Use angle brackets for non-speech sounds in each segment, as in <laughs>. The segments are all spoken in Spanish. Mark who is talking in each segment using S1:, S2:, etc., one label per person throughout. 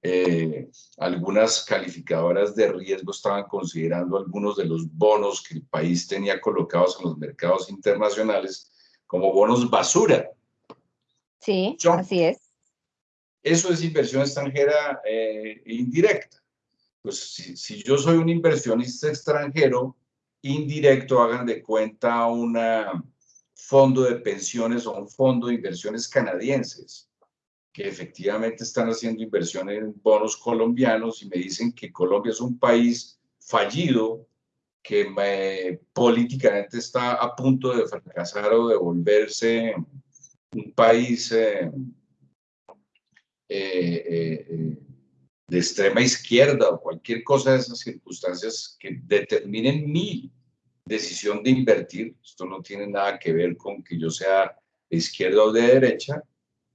S1: eh, algunas calificadoras de riesgo estaban considerando algunos de los bonos que el país tenía colocados en los mercados internacionales como bonos basura.
S2: Sí, así es.
S1: Eso es inversión extranjera eh, indirecta. Pues si, si, yo soy un inversionista extranjero indirecto, hagan de cuenta un fondo de pensiones o un fondo de inversiones canadienses que efectivamente están haciendo inversión en bonos colombianos y me dicen que Colombia es un país fallido, que políticamente está a punto de fracasar o de volverse un país eh, eh, eh, de extrema izquierda o cualquier cosa de esas circunstancias que determinen mi decisión de invertir. Esto no tiene nada que ver con que yo sea de izquierda o de derecha,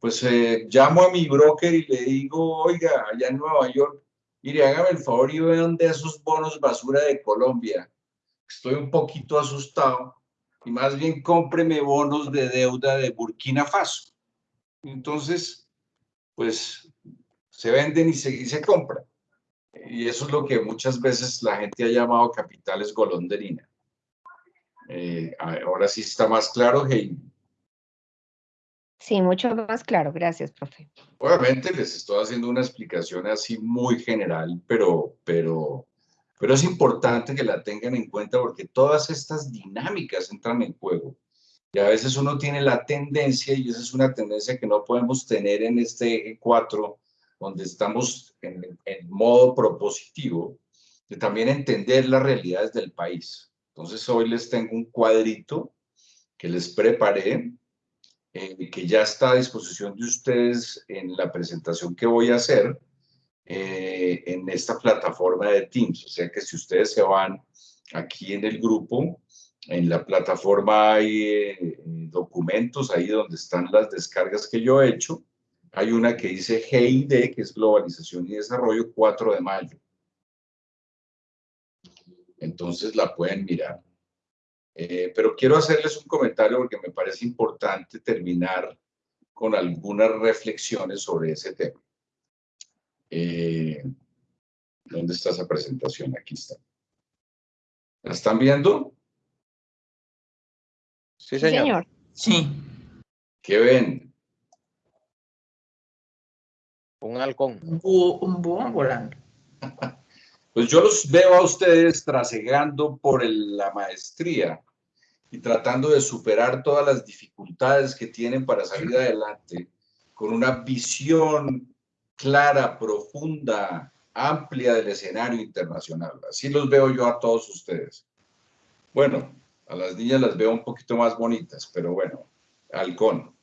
S1: pues eh, llamo a mi broker y le digo, oiga, allá en Nueva York, mire, hágame el favor y vean de esos bonos basura de Colombia. Estoy un poquito asustado y más bien cómpreme bonos de deuda de Burkina Faso. Entonces, pues se venden y se, y se compran. Y eso es lo que muchas veces la gente ha llamado capitales golondrina. Eh, ahora sí está más claro, Heidi.
S2: Sí, mucho más claro. Gracias, profe.
S1: Obviamente les estoy haciendo una explicación así muy general, pero, pero, pero es importante que la tengan en cuenta porque todas estas dinámicas entran en juego. Y a veces uno tiene la tendencia, y esa es una tendencia que no podemos tener en este eje 4, donde estamos en, en modo propositivo, de también entender las realidades del país. Entonces hoy les tengo un cuadrito que les preparé eh, que ya está a disposición de ustedes en la presentación que voy a hacer eh, en esta plataforma de Teams. O sea que si ustedes se van aquí en el grupo, en la plataforma hay eh, documentos, ahí donde están las descargas que yo he hecho. Hay una que dice GID, que es Globalización y Desarrollo, 4 de mayo. Entonces la pueden mirar. Eh, pero quiero hacerles un comentario porque me parece importante terminar con algunas reflexiones sobre ese tema. Eh, ¿Dónde está esa presentación? Aquí está. ¿La están viendo?
S2: Sí, señor.
S3: Sí.
S1: ¿Qué ven?
S3: Un halcón.
S4: Un búho, volando. <laughs>
S1: Pues yo los veo a ustedes trasegando por la maestría y tratando de superar todas las dificultades que tienen para salir adelante con una visión clara, profunda, amplia del escenario internacional. Así los veo yo a todos ustedes. Bueno, a las niñas las veo un poquito más bonitas, pero bueno, halcón.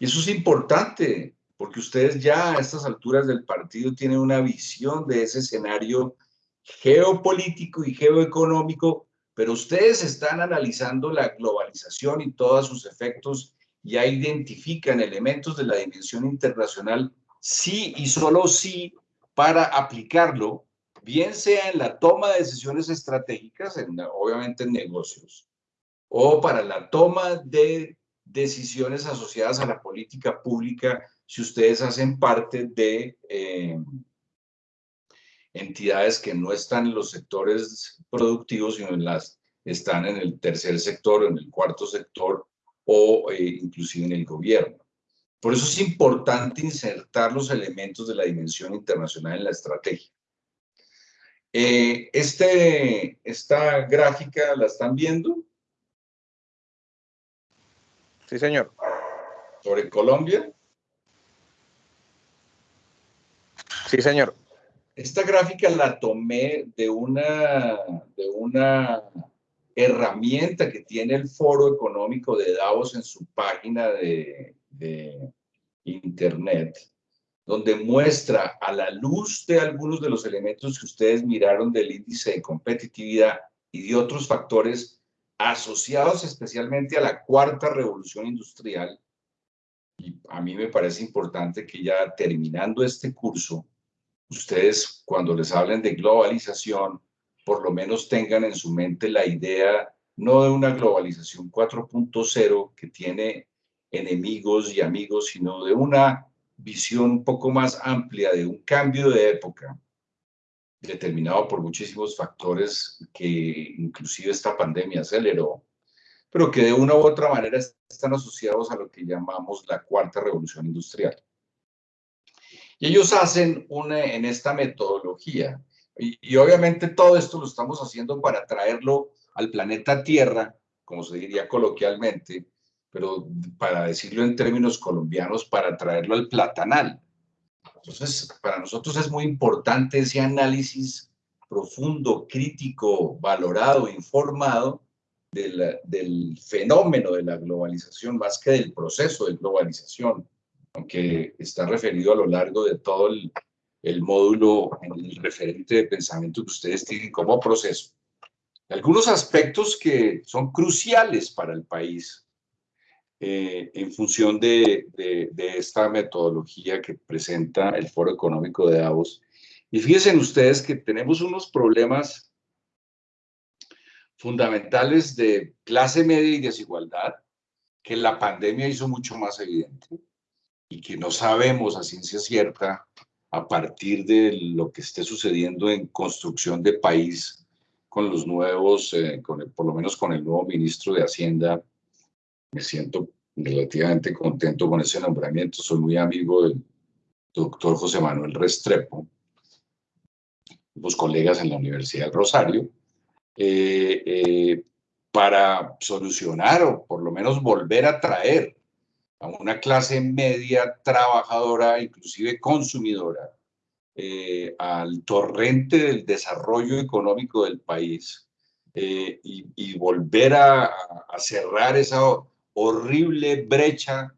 S1: Y eso es importante, porque ustedes ya a estas alturas del partido tienen una visión de ese escenario geopolítico y geoeconómico, pero ustedes están analizando la globalización y todos sus efectos, ya identifican elementos de la dimensión internacional, sí y solo sí, para aplicarlo, bien sea en la toma de decisiones estratégicas, obviamente en negocios, o para la toma de decisiones asociadas a la política pública si ustedes hacen parte de eh, entidades que no están en los sectores productivos, sino en las, están en el tercer sector, en el cuarto sector o eh, inclusive en el gobierno. Por eso es importante insertar los elementos de la dimensión internacional en la estrategia. Eh, este, esta gráfica, ¿la están viendo?
S3: Sí, señor.
S1: Sobre Colombia.
S3: Sí, señor.
S1: Esta gráfica la tomé de una, de una herramienta que tiene el Foro Económico de Davos en su página de, de internet, donde muestra a la luz de algunos de los elementos que ustedes miraron del índice de competitividad y de otros factores asociados especialmente a la cuarta revolución industrial. Y a mí me parece importante que ya terminando este curso, ustedes cuando les hablen de globalización, por lo menos tengan en su mente la idea no de una globalización 4.0 que tiene enemigos y amigos, sino de una visión un poco más amplia de un cambio de época, determinado por muchísimos factores que inclusive esta pandemia aceleró, pero que de una u otra manera están asociados a lo que llamamos la cuarta revolución industrial. Y ellos hacen una, en esta metodología, y, y, obviamente todo esto lo estamos haciendo para traerlo al planeta Tierra, como se diría coloquialmente, pero para decirlo en términos colombianos, para traerlo al platanal. Entonces, para nosotros es muy importante ese análisis profundo, crítico, valorado, informado del, del, fenómeno de la globalización más que del proceso de globalización, aunque está referido a lo largo de todo el, el módulo, el referente de pensamiento que ustedes tienen como proceso. Algunos aspectos que son cruciales para el país eh, en función de, de, de, esta metodología que presenta el Foro Económico de Davos. Y fíjense ustedes que tenemos unos problemas fundamentales de clase media y desigualdad que la pandemia hizo mucho más evidente y que no sabemos a ciencia cierta a partir de lo que esté sucediendo en construcción de país con los nuevos, eh, con el, por lo menos con el nuevo ministro de Hacienda, me siento relativamente contento con ese nombramiento. Soy muy amigo del doctor José Manuel Restrepo, los colegas en la Universidad del Rosario, eh, eh, para solucionar o por lo menos volver a traer a una clase media trabajadora, inclusive consumidora, eh, al torrente del desarrollo económico del país y, y, volver a, cerrar esa horrible brecha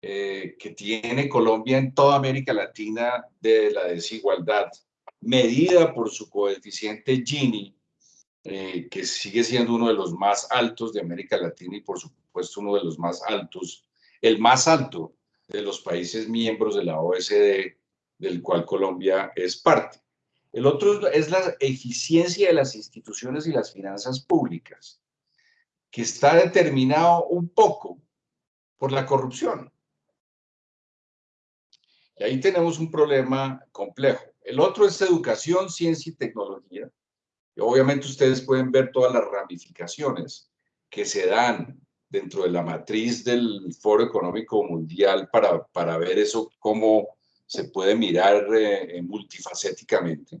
S1: eh, que tiene Colombia en toda América Latina de la desigualdad, medida por su coeficiente Gini, eh, que sigue siendo uno de los más altos de América Latina y por supuesto uno de los más altos, el más alto de los países miembros de la OSD, del cual Colombia es parte. El otro es la eficiencia de las instituciones y las finanzas públicas que está determinado un poco por la corrupción. Y ahí tenemos un problema complejo. El otro es educación, ciencia y tecnología. Y obviamente ustedes pueden ver todas las ramificaciones que se dan dentro de la matriz del Foro Económico Mundial para, para ver eso, cómo se puede mirar eh, multifacéticamente.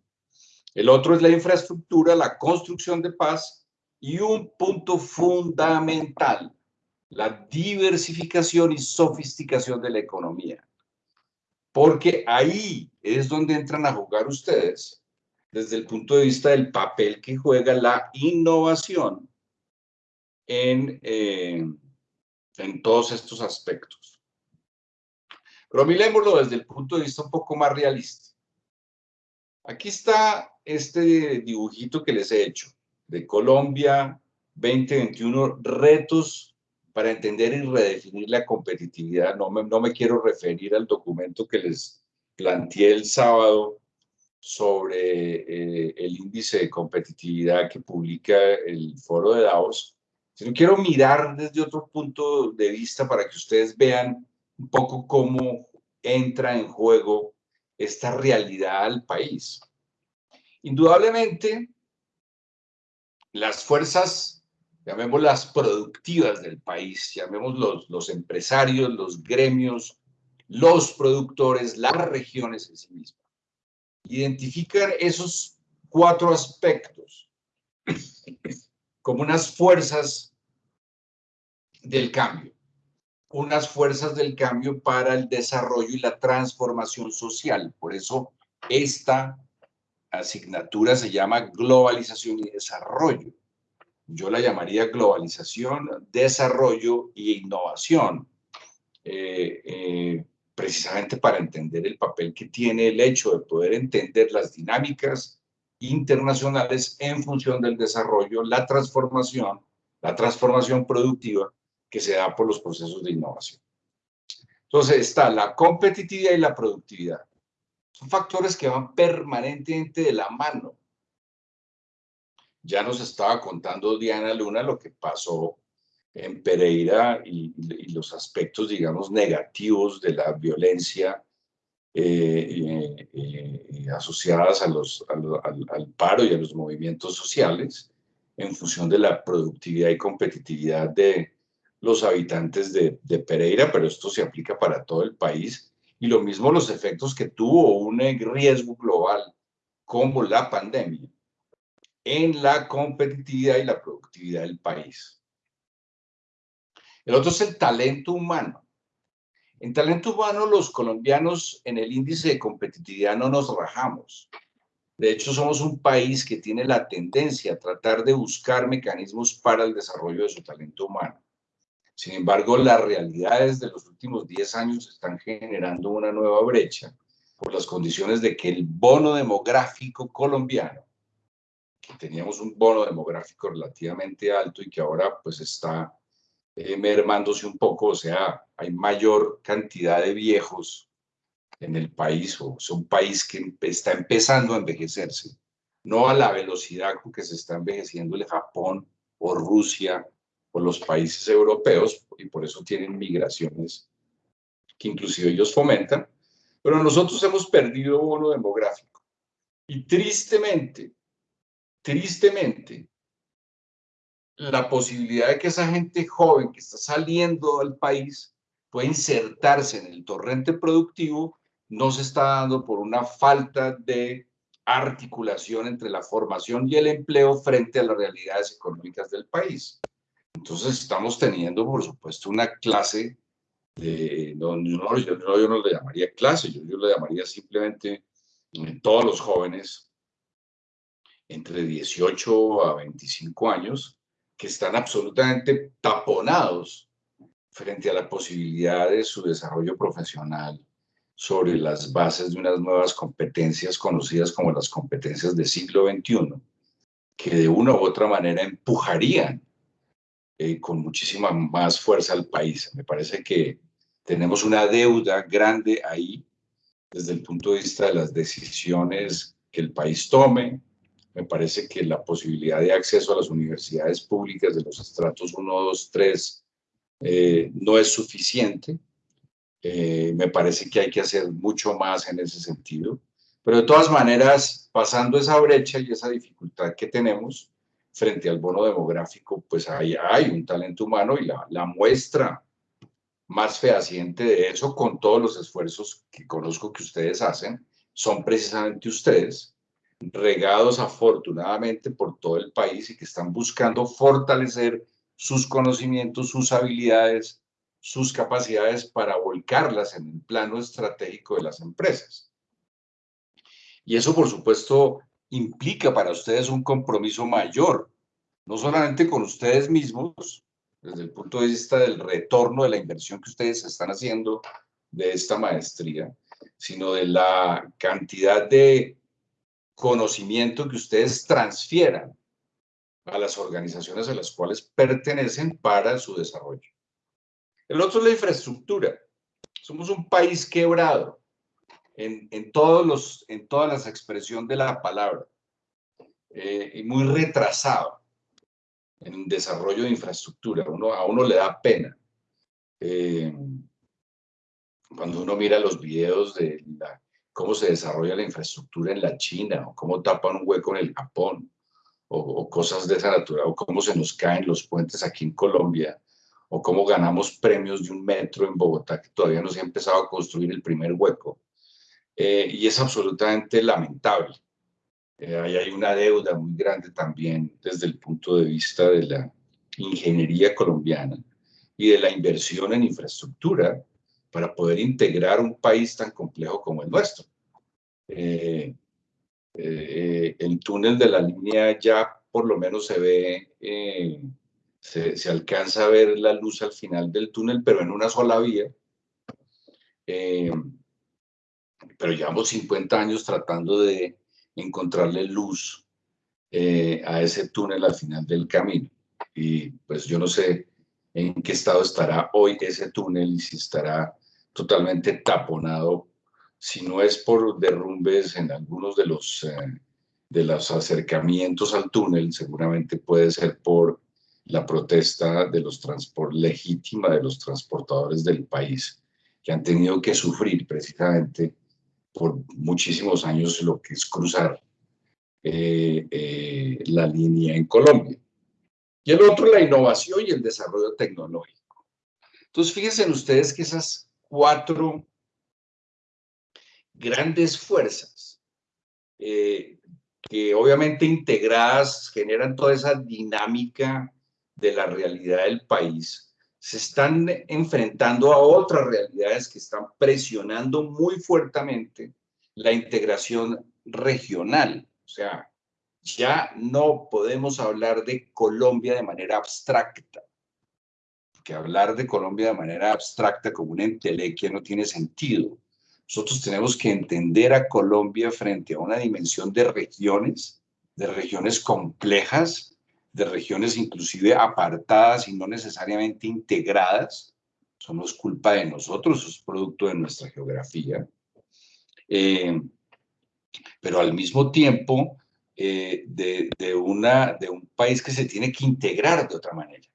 S1: El otro es la infraestructura, la construcción de paz y un punto fundamental, la diversificación y sofisticación de la economía. Porque ahí es donde entran a jugar ustedes desde el punto de vista del papel que juega la innovación en, eh, en todos estos aspectos. Pero mirémoslo desde el punto de vista un poco más realista. Aquí está este dibujito que les he hecho de Colombia 2021, retos para entender y redefinir la competitividad. No me, no me quiero referir al documento que les planteé el sábado sobre eh, el índice de competitividad que publica el foro de Davos, sino quiero mirar desde otro punto de vista para que ustedes vean un poco cómo entra en juego esta realidad al país. Indudablemente, las fuerzas, llamémoslas productivas del país, llamemos los, los empresarios, los gremios, los productores, las regiones en sí mismas. Identificar esos cuatro aspectos como unas fuerzas del cambio, unas fuerzas del cambio para el desarrollo y la transformación social. Por eso esta asignatura se llama globalización y desarrollo. Yo la llamaría globalización, desarrollo e innovación, eh, eh, precisamente para entender el papel que tiene el hecho de poder entender las dinámicas internacionales en función del desarrollo, la transformación, la transformación productiva que se da por los procesos de innovación. Entonces está la competitividad y la productividad. Son factores que van permanentemente de la mano. Ya nos estaba contando Diana Luna lo que pasó en Pereira y, y los aspectos, digamos, negativos de la violencia eh, eh, asociadas a los, al, paro y a los movimientos sociales en función de la productividad y competitividad de los habitantes de, de Pereira, pero esto se aplica para todo el país. Y lo mismo los efectos que tuvo un riesgo global como la pandemia en la competitividad y la productividad del país. El otro es el talento humano. En talento humano, los colombianos en el índice de competitividad no nos rajamos. De hecho, somos un país que tiene la tendencia a tratar de buscar mecanismos para el desarrollo de su talento humano. Sin embargo, las realidades de los últimos 10 años están generando una nueva brecha por las condiciones de que el bono demográfico colombiano, que teníamos un bono demográfico relativamente alto y que ahora pues está eh, mermándose un poco, o sea, hay mayor cantidad de viejos en el país, o es un país que está empezando a envejecerse, no a la velocidad con que se está envejeciendo el Japón o Rusia o los países europeos, y por eso tienen migraciones que inclusive ellos fomentan, pero nosotros hemos perdido bono demográfico. Y tristemente, tristemente, la posibilidad de que esa gente joven que está saliendo del país pueda insertarse en el torrente productivo no se está dando por una falta de articulación entre la formación y el empleo frente a las realidades económicas del país. Entonces estamos teniendo, por supuesto, una clase de, no, yo, no le llamaría clase, yo, yo le llamaría simplemente eh, todos los jóvenes entre 18 a 25 años que están absolutamente taponados frente a la posibilidad de su desarrollo profesional sobre las bases de unas nuevas competencias conocidas como las competencias del siglo XXI, que de una u otra manera empujarían eh, con muchísima más fuerza al país. Me parece que tenemos una deuda grande ahí desde el punto de vista de las decisiones que el país tome, me parece que la posibilidad de acceso a las universidades públicas de los estratos 1, 2, 3 no es suficiente. Eh, me parece que hay que hacer mucho más en ese sentido. Pero de todas maneras, pasando esa brecha y esa dificultad que tenemos frente al bono demográfico, pues hay, hay un talento humano y la, la muestra más fehaciente de eso, con todos los esfuerzos que conozco que ustedes hacen, son precisamente ustedes, regados afortunadamente por todo el país y que están buscando fortalecer sus conocimientos, sus habilidades, sus capacidades para volcarlas en el plano estratégico de las empresas. Y eso, por supuesto, implica para ustedes un compromiso mayor, no solamente con ustedes mismos, desde el punto de vista del retorno de la inversión que ustedes están haciendo de esta maestría, sino de la cantidad de conocimiento que ustedes transfieran a las organizaciones a las cuales pertenecen para su desarrollo. El otro es la infraestructura. Somos un país quebrado en, en todos los, en todas las expresiones de la palabra eh, y muy retrasado en desarrollo de infraestructura. A uno le da pena. Eh, cuando uno mira los videos de la, cómo se desarrolla la infraestructura en la China, o cómo tapan un hueco en el Japón, o, cosas de esa naturaleza, o cómo se nos caen los puentes aquí en Colombia, o cómo ganamos premios de un metro en Bogotá, que todavía no se ha empezado a construir el primer hueco. Eh, y es absolutamente lamentable. Eh, ahí hay una deuda muy grande también desde el punto de vista de la ingeniería colombiana y de la inversión en infraestructura para poder integrar un país tan complejo como el nuestro. Eh, eh, el túnel de la línea ya por lo menos se ve, eh, se, se, alcanza a ver la luz al final del túnel, pero en una sola vía. pero llevamos 50 años tratando de encontrarle luz a ese túnel al final del camino. Y pues yo no sé en qué estado estará hoy ese túnel y si estará totalmente taponado, si no es por derrumbes en algunos de los, eh, de los acercamientos al túnel, seguramente puede ser por la protesta de los legítima de los transportadores del país, que han tenido que sufrir precisamente por muchísimos años lo que es cruzar la línea en Colombia. Y el otro, la innovación y el desarrollo tecnológico. Entonces, fíjense ustedes que esas cuatro grandes fuerzas, eh, que obviamente integradas generan toda esa dinámica de la realidad del país, se están enfrentando a otras realidades que están presionando muy fuertemente la integración regional. O sea, ya no podemos hablar de Colombia de manera abstracta, porque hablar de Colombia de manera abstracta como una entelequia no tiene sentido. Nosotros tenemos que entender a Colombia frente a una dimensión de regiones, de regiones complejas, de regiones inclusive apartadas y no necesariamente integradas. Eso no es culpa de nosotros, es producto de nuestra geografía. Eh, pero al mismo tiempo eh, de, una, de un país que se tiene que integrar de otra manera.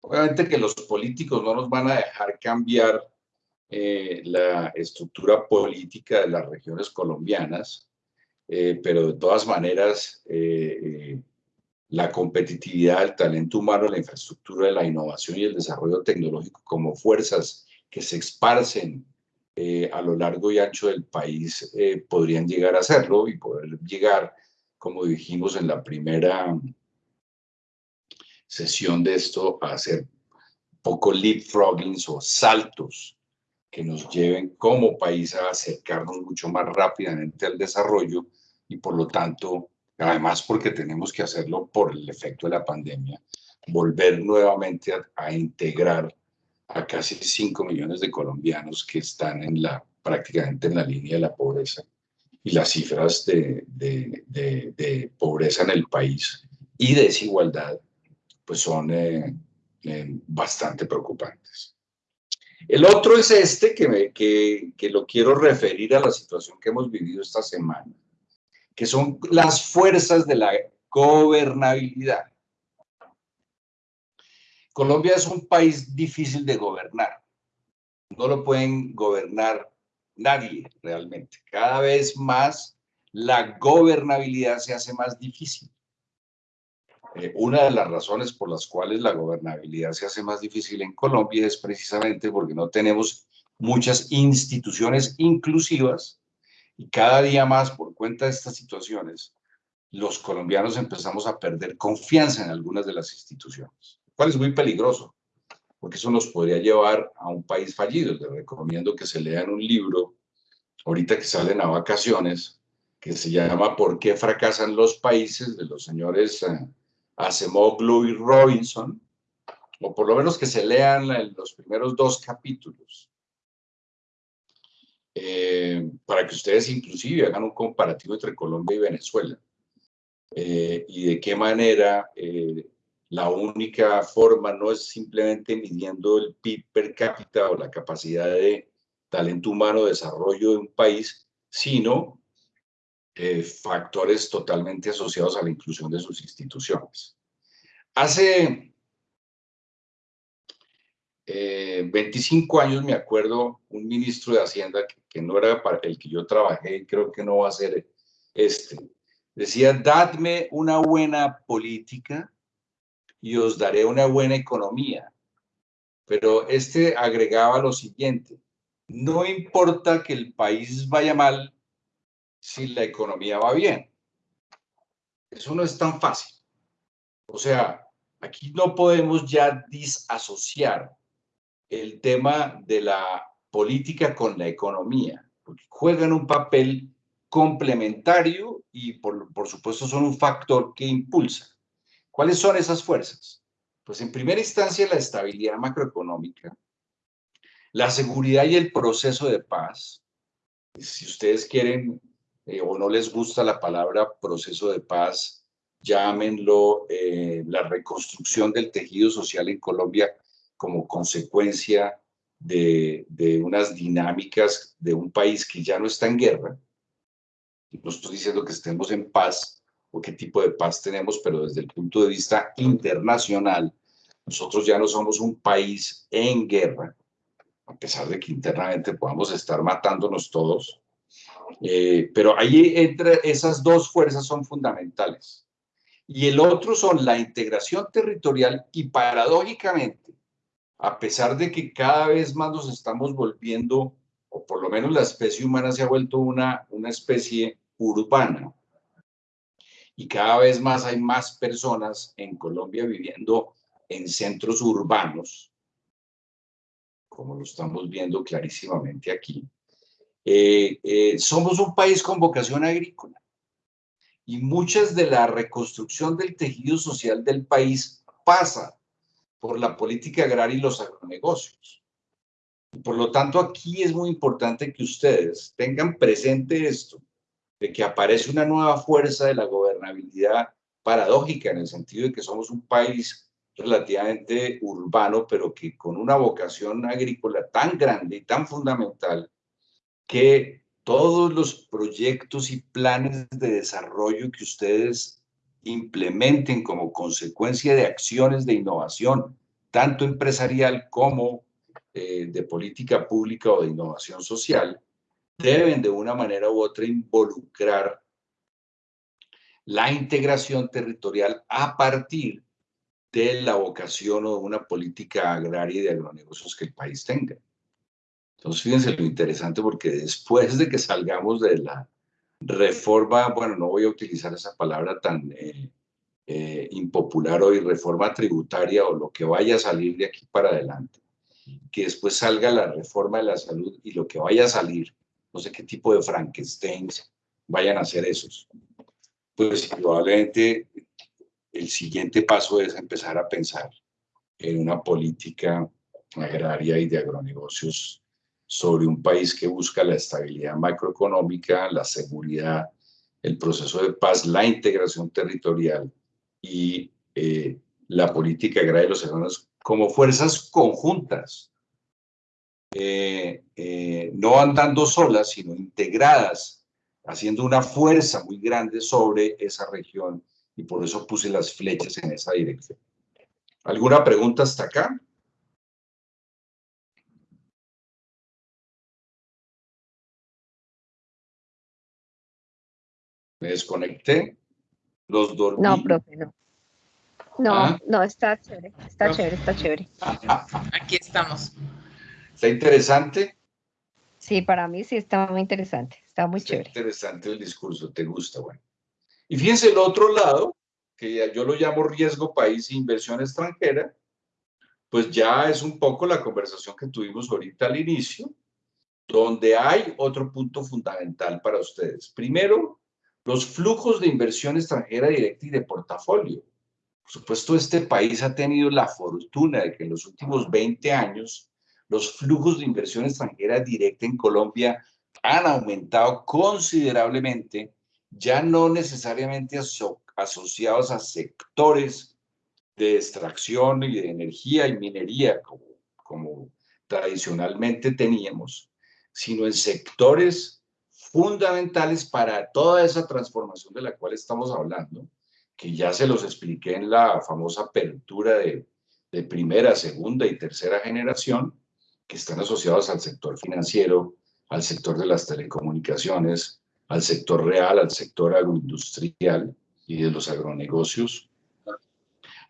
S1: Obviamente que los políticos no nos van a dejar cambiar eh, la estructura política de las regiones colombianas, eh, pero de todas maneras la competitividad, el talento humano, la infraestructura, la innovación y el desarrollo tecnológico como fuerzas que se esparcen a lo largo y ancho del país podrían llegar a hacerlo y poder llegar como dijimos en la primera sesión de esto, a hacer poco leapfroggings o saltos que nos lleven como país a acercarnos mucho más rápidamente al desarrollo y por lo tanto, además porque tenemos que hacerlo por el efecto de la pandemia, volver nuevamente a, integrar a casi 5 millones de colombianos que están en la, prácticamente en la línea de la pobreza y las cifras de, de, pobreza en el país y desigualdad pues son eh, eh, bastante preocupantes. El otro es este, que, que, que lo quiero referir a la situación que hemos vivido esta semana, que son las fuerzas de la gobernabilidad. Colombia es un país difícil de gobernar. No lo pueden gobernar nadie realmente. Cada vez más la gobernabilidad se hace más difícil. Eh, una de las razones por las cuales la gobernabilidad se hace más difícil en Colombia es precisamente porque no tenemos muchas instituciones inclusivas y cada día más por cuenta de estas situaciones, los colombianos empezamos a perder confianza en algunas de las instituciones, lo cual es muy peligroso porque eso nos podría llevar a un país fallido. Les recomiendo que se lean un libro, ahorita que salen a vacaciones, que se llama ¿Por qué fracasan los países? de los señores uh, Acemoglu y Robinson, o por lo menos que se lean los primeros dos capítulos, eh, para que ustedes inclusive hagan un comparativo entre Colombia y Venezuela, eh, y de qué manera eh, la única forma no es simplemente midiendo el PIB per cápita o la capacidad de talento humano, desarrollo de un país, sino eh, factores totalmente asociados a la inclusión de sus instituciones. Hace 25 eh, años me acuerdo un ministro de Hacienda que, no era para el que yo trabajé creo que no va a ser este. Decía, dadme una buena política y os daré una buena economía. Pero este agregaba lo siguiente, no importa que el país vaya mal si la economía va bien. Eso no es tan fácil. O sea, aquí no podemos ya disasociar el tema de la política con la economía, porque juegan un papel complementario y por, por supuesto son un factor que impulsa. ¿Cuáles son esas fuerzas? Pues en primera instancia la estabilidad macroeconómica, la seguridad y el proceso de paz. Si ustedes quieren eh, o no les gusta la palabra proceso de paz, llámenlo eh, la reconstrucción del tejido social en Colombia como consecuencia de, de, unas dinámicas de un país que ya no está en guerra. No estoy diciendo que estemos en paz, qué tipo de paz tenemos, pero desde el punto de vista internacional, nosotros ya no somos un país en guerra, a pesar de que internamente podamos estar matándonos todos, Eh, pero ahí entre esas dos fuerzas son fundamentales. Y el otro son la integración territorial y paradójicamente, a pesar de que cada vez más nos estamos volviendo, o por lo menos la especie humana se ha vuelto una, una especie urbana, y cada vez más hay más personas en Colombia viviendo en centros urbanos, como lo estamos viendo clarísimamente aquí. Eh, eh, somos un país con vocación agrícola y muchas de la reconstrucción del tejido social del país pasa por la política agraria y los agronegocios. Por lo tanto, aquí es muy importante que ustedes tengan presente esto, de que aparece una nueva fuerza de la gobernabilidad paradójica en el sentido de que somos un país relativamente urbano, pero que con una vocación agrícola tan grande y tan fundamental que todos los proyectos y planes de desarrollo que ustedes implementen como consecuencia de acciones de innovación, tanto empresarial como eh, de política pública o de innovación social, deben de una manera u otra involucrar la integración territorial a partir de la vocación o de una política agraria y de agronegocios que el país tenga. Entonces, fíjense lo interesante porque después de que salgamos de la reforma, bueno, no voy a utilizar esa palabra tan eh, eh, impopular hoy, reforma tributaria o lo que vaya a salir de aquí para adelante, que después salga la reforma de la salud y lo que vaya a salir, no sé qué tipo de Frankensteins vayan a ser esos. Pues probablemente el siguiente paso es empezar a pensar en una política agraria y de agronegocios sobre un país que busca la estabilidad macroeconómica, la seguridad, el proceso de paz, la integración territorial y eh, la política agraria de los hermanos como fuerzas conjuntas, eh, eh, no andando solas, sino integradas, haciendo una fuerza muy grande sobre esa región y por eso puse las flechas en esa dirección. ¿Alguna pregunta hasta acá? Me desconecté, los dormí.
S2: No, profe, no. No,
S1: ¿Ah?
S2: no, está chévere, está
S1: No.
S2: chévere, está chévere.
S4: Aquí estamos.
S1: Está interesante.
S2: Sí, para mí sí está muy interesante, está muy
S1: Está
S2: chévere.
S1: interesante el discurso, te gusta, bueno. Y fíjense el otro lado, que yo lo llamo riesgo país e inversión extranjera, pues ya es un poco la conversación que tuvimos ahorita al inicio, donde hay otro punto fundamental para ustedes. Primero, los flujos de inversión extranjera directa y de portafolio. Por supuesto, este país ha tenido la fortuna de que en los últimos 20 años los flujos de inversión extranjera directa en Colombia han aumentado considerablemente, ya no necesariamente aso- asociados a sectores de extracción y de energía y minería, como, como tradicionalmente teníamos, sino en sectores fundamentales para toda esa transformación de la cual estamos hablando, que ya se los expliqué en la famosa apertura de, de primera, segunda y tercera generación, que están asociados al sector financiero, al sector de las telecomunicaciones, al sector real, al sector agroindustrial y de los agronegocios,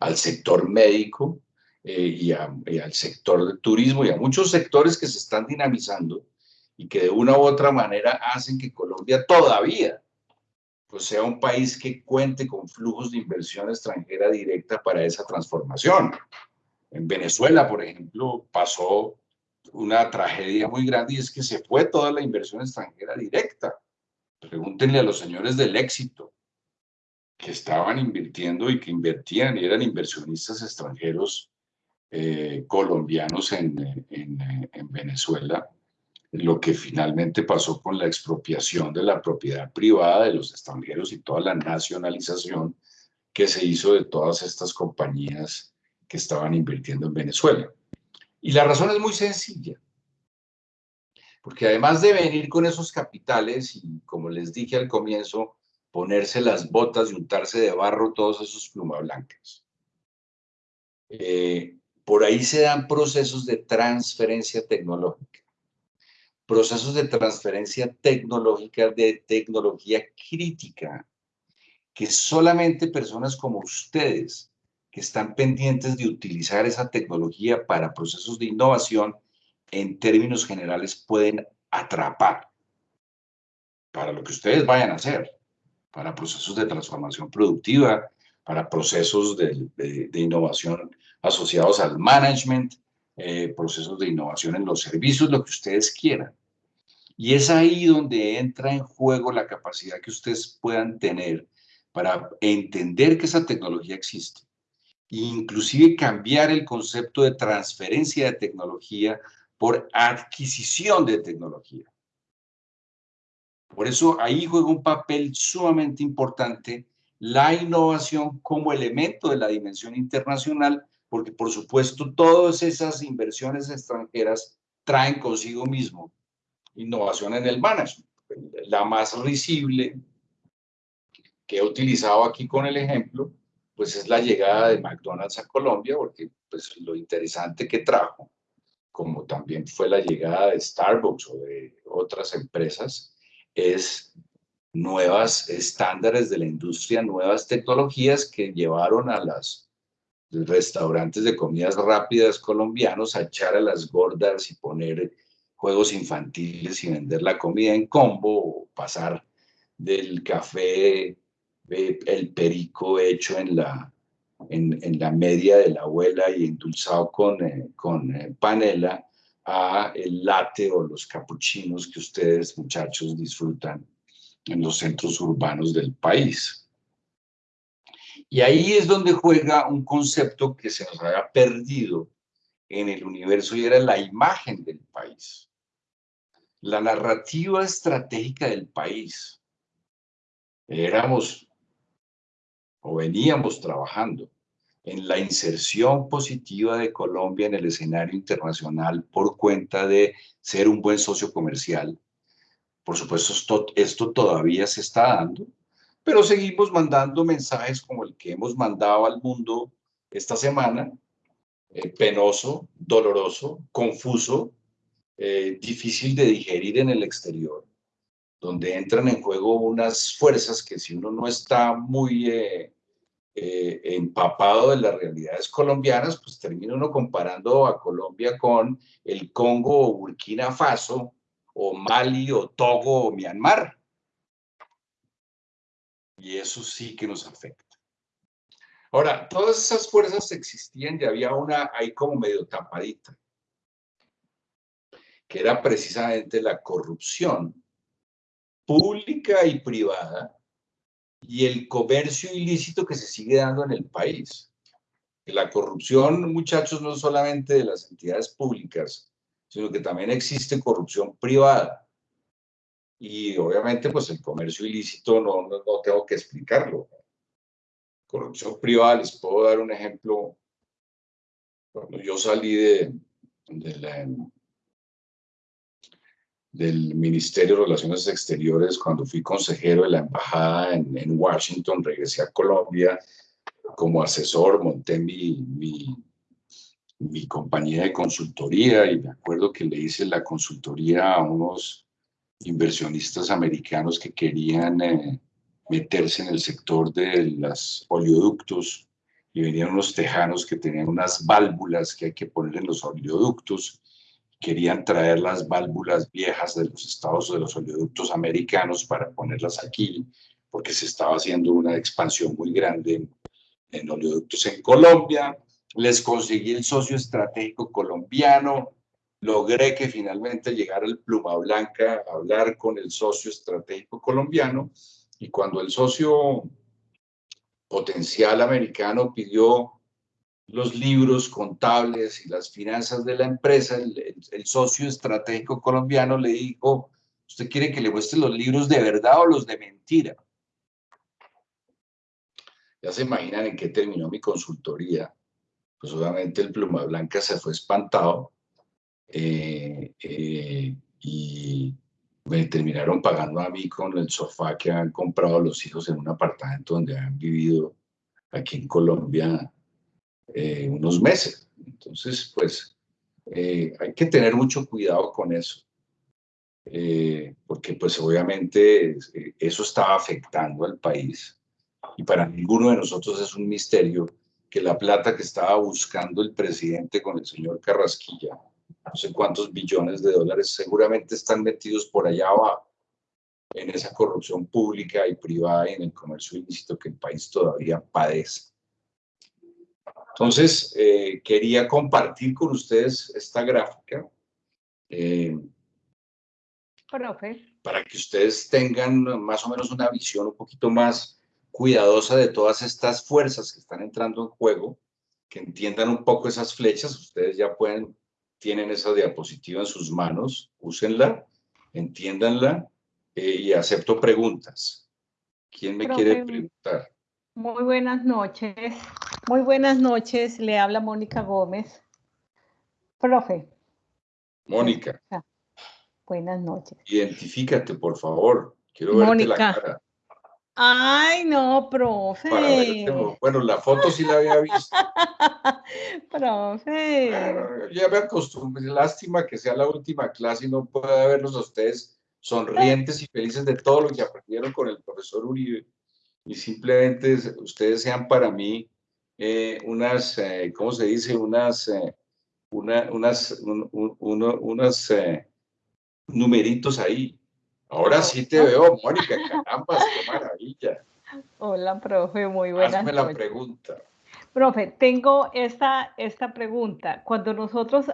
S1: al sector médico eh, y, y al sector del turismo y a muchos sectores que se están dinamizando y que de una u otra manera hacen que Colombia todavía pues, sea un país que cuente con flujos de inversión extranjera directa para esa transformación. En Venezuela, por ejemplo, pasó una tragedia muy grande y es que se fue toda la inversión extranjera directa. Pregúntenle a los señores del éxito que estaban invirtiendo y que invertían y eran inversionistas extranjeros eh, colombianos en, en Venezuela, lo que finalmente pasó con la expropiación de la propiedad privada de los extranjeros y toda la nacionalización que se hizo de todas estas compañías que estaban invirtiendo en Venezuela. Y la razón es muy sencilla, porque además de venir con esos capitales y, como les dije al comienzo, ponerse las botas y untarse de barro todos esos plumas blancas, eh, por ahí se dan procesos de transferencia tecnológica. Procesos de transferencia tecnológica de tecnología crítica, que solamente personas como ustedes, que están pendientes de utilizar esa tecnología para procesos de innovación, en términos generales pueden atrapar para lo que ustedes vayan a hacer, para procesos de transformación productiva, para procesos de, innovación asociados al management, eh, procesos de innovación en los servicios, lo que ustedes quieran. Y es ahí donde entra en juego la capacidad que ustedes puedan tener para entender que esa tecnología existe e inclusive cambiar el concepto de transferencia de tecnología por adquisición de tecnología. Por eso ahí juega un papel sumamente importante la innovación como elemento de la dimensión internacional, porque por supuesto todas esas inversiones extranjeras traen consigo mismo innovación en el management. La más risible que he utilizado aquí con el ejemplo, pues es la llegada de McDonald's a Colombia, porque pues lo interesante que trajo, como también fue la llegada de Starbucks o de otras empresas, es nuevas estándares de la industria, nuevas tecnologías que llevaron a los restaurantes de comidas rápidas colombianos a echar a las gordas y poner juegos infantiles y vender la comida en combo o pasar del café eh, el perico hecho en la, en, la media de la abuela y endulzado con, eh, con eh, panela a el latte o los capuchinos que ustedes muchachos disfrutan en los centros urbanos del país. Y ahí es donde juega un concepto que se nos había perdido en el universo y era la imagen del país. La narrativa estratégica del país. Éramos o veníamos trabajando en la inserción positiva de Colombia en el escenario internacional por cuenta de ser un buen socio comercial, por supuesto, esto, esto todavía se está dando, pero seguimos mandando mensajes como el que hemos mandado al mundo esta semana, eh, penoso, doloroso, confuso, eh, difícil de digerir en el exterior, donde entran en juego unas fuerzas que si uno no está muy eh, empapado de las realidades colombianas, pues termina uno comparando a Colombia con el Congo o Burkina Faso, o Mali, o Togo, o Myanmar. Y eso sí que nos afecta. Ahora, todas esas fuerzas existían y había una ahí como medio tapadita, que era precisamente la corrupción pública y privada y el comercio ilícito que se sigue dando en el país. La corrupción, muchachos, no solamente de las entidades públicas, sino que también existe corrupción privada. Y obviamente, pues el comercio ilícito no, no, tengo que explicarlo. Corrupción privada, les puedo dar un ejemplo. Cuando yo salí de, del Ministerio de Relaciones Exteriores, cuando fui consejero de la embajada en, en Washington, regresé a Colombia como asesor, monté mi, mi mi compañía de consultoría y me acuerdo que le hice la consultoría a unos inversionistas americanos que querían eh, meterse en el sector de los oleoductos y venían unos tejanos que tenían unas válvulas que hay que poner en los oleoductos. Querían traer las válvulas viejas de los estados de los oleoductos americanos para ponerlas aquí, porque se estaba haciendo una expansión muy grande en oleoductos en Colombia les conseguí el socio estratégico colombiano, logré que finalmente llegara el Pluma Blanca a hablar con el socio estratégico colombiano y cuando el socio potencial americano pidió los libros contables y las finanzas de la empresa, el, socio estratégico colombiano le dijo, ¿usted quiere que le muestre los libros de verdad o los de mentira? Ya se imaginan en qué terminó mi consultoría pues obviamente el pluma blanca se fue espantado eh, eh, y me terminaron pagando a mí con el sofá que han comprado los hijos en un apartamento donde han vivido aquí en Colombia eh, unos meses. Entonces, pues hay que tener mucho cuidado con eso. eh, porque pues obviamente eh, eso estaba afectando al país. Y para ninguno de nosotros es un misterio que la plata que estaba buscando el presidente con el señor Carrasquilla, no sé cuántos billones de dólares, seguramente están metidos por allá abajo en esa corrupción pública y privada y en el comercio ilícito que el país todavía padece. Entonces, eh, quería compartir con ustedes esta gráfica. Eh, para que ustedes tengan más o menos una visión un poquito más cuidadosa de todas estas fuerzas que están entrando en juego, que entiendan un poco esas flechas. Ustedes ya pueden, tienen esa diapositiva en sus manos, úsenla, entiéndanla eh, y acepto preguntas. ¿Quién me quiere preguntar?
S5: Muy buenas noches. Muy buenas noches. Le habla Mónica Gómez. Profe.
S1: Mónica.
S5: Ah, buenas noches.
S1: Identifícate, por favor. Quiero verte Mónica. la cara.
S5: Ay, no, profe.
S1: bueno, la foto sí la había visto. <laughs>
S5: profe.
S1: Ah, ya me acostumbré. Lástima que sea la última clase y no pueda verlos a ustedes sonrientes y felices de todo lo que aprendieron con el profesor Uribe. Y simplemente ustedes sean para mí eh, unas, eh, ¿cómo se dice? Unas, eh, una, unas, unos numeritos ahí. Ahora sí te veo, <laughs> Mónica, caramba, qué maravilla.
S5: Hola, profe, muy buenas
S1: Hazme la pregunta.
S5: Profe, tengo esta, esta pregunta. Cuando nosotros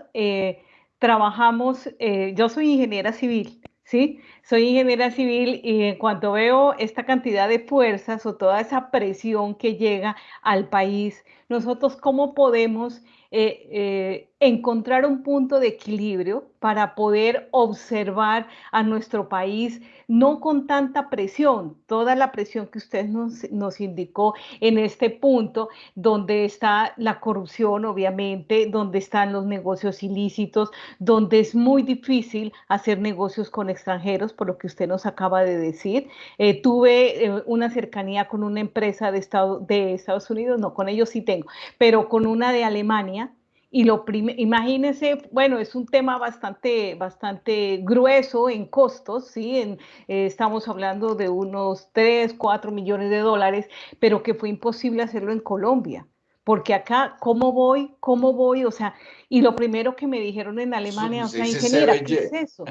S5: trabajamos, yo soy ingeniera civil, ¿sí? Soy ingeniera civil y en cuanto veo esta cantidad de fuerzas o toda esa presión que llega al país, nosotros cómo podemos eh, eh, encontrar un punto de equilibrio para poder observar a nuestro país no con tanta presión, toda la presión que usted nos, indicó en este punto, donde está la corrupción, obviamente, donde están los negocios ilícitos, donde es muy difícil hacer negocios con extranjeros, por lo que usted nos acaba de decir. Eh, tuve una cercanía con una empresa de Estados Unidos, no, con ellos sí tengo, pero con una de Alemania, y lo imagínense, bueno, es un tema bastante, bastante grueso en costos, ¿sí? En, eh, estamos hablando de unos 3, 4 millones de dólares, pero que fue imposible hacerlo en Colombia. Porque acá, ¿cómo voy? ¿Cómo voy? O sea, y lo primero que me dijeron en Alemania, o sea, ingeniera, ¿qué es eso?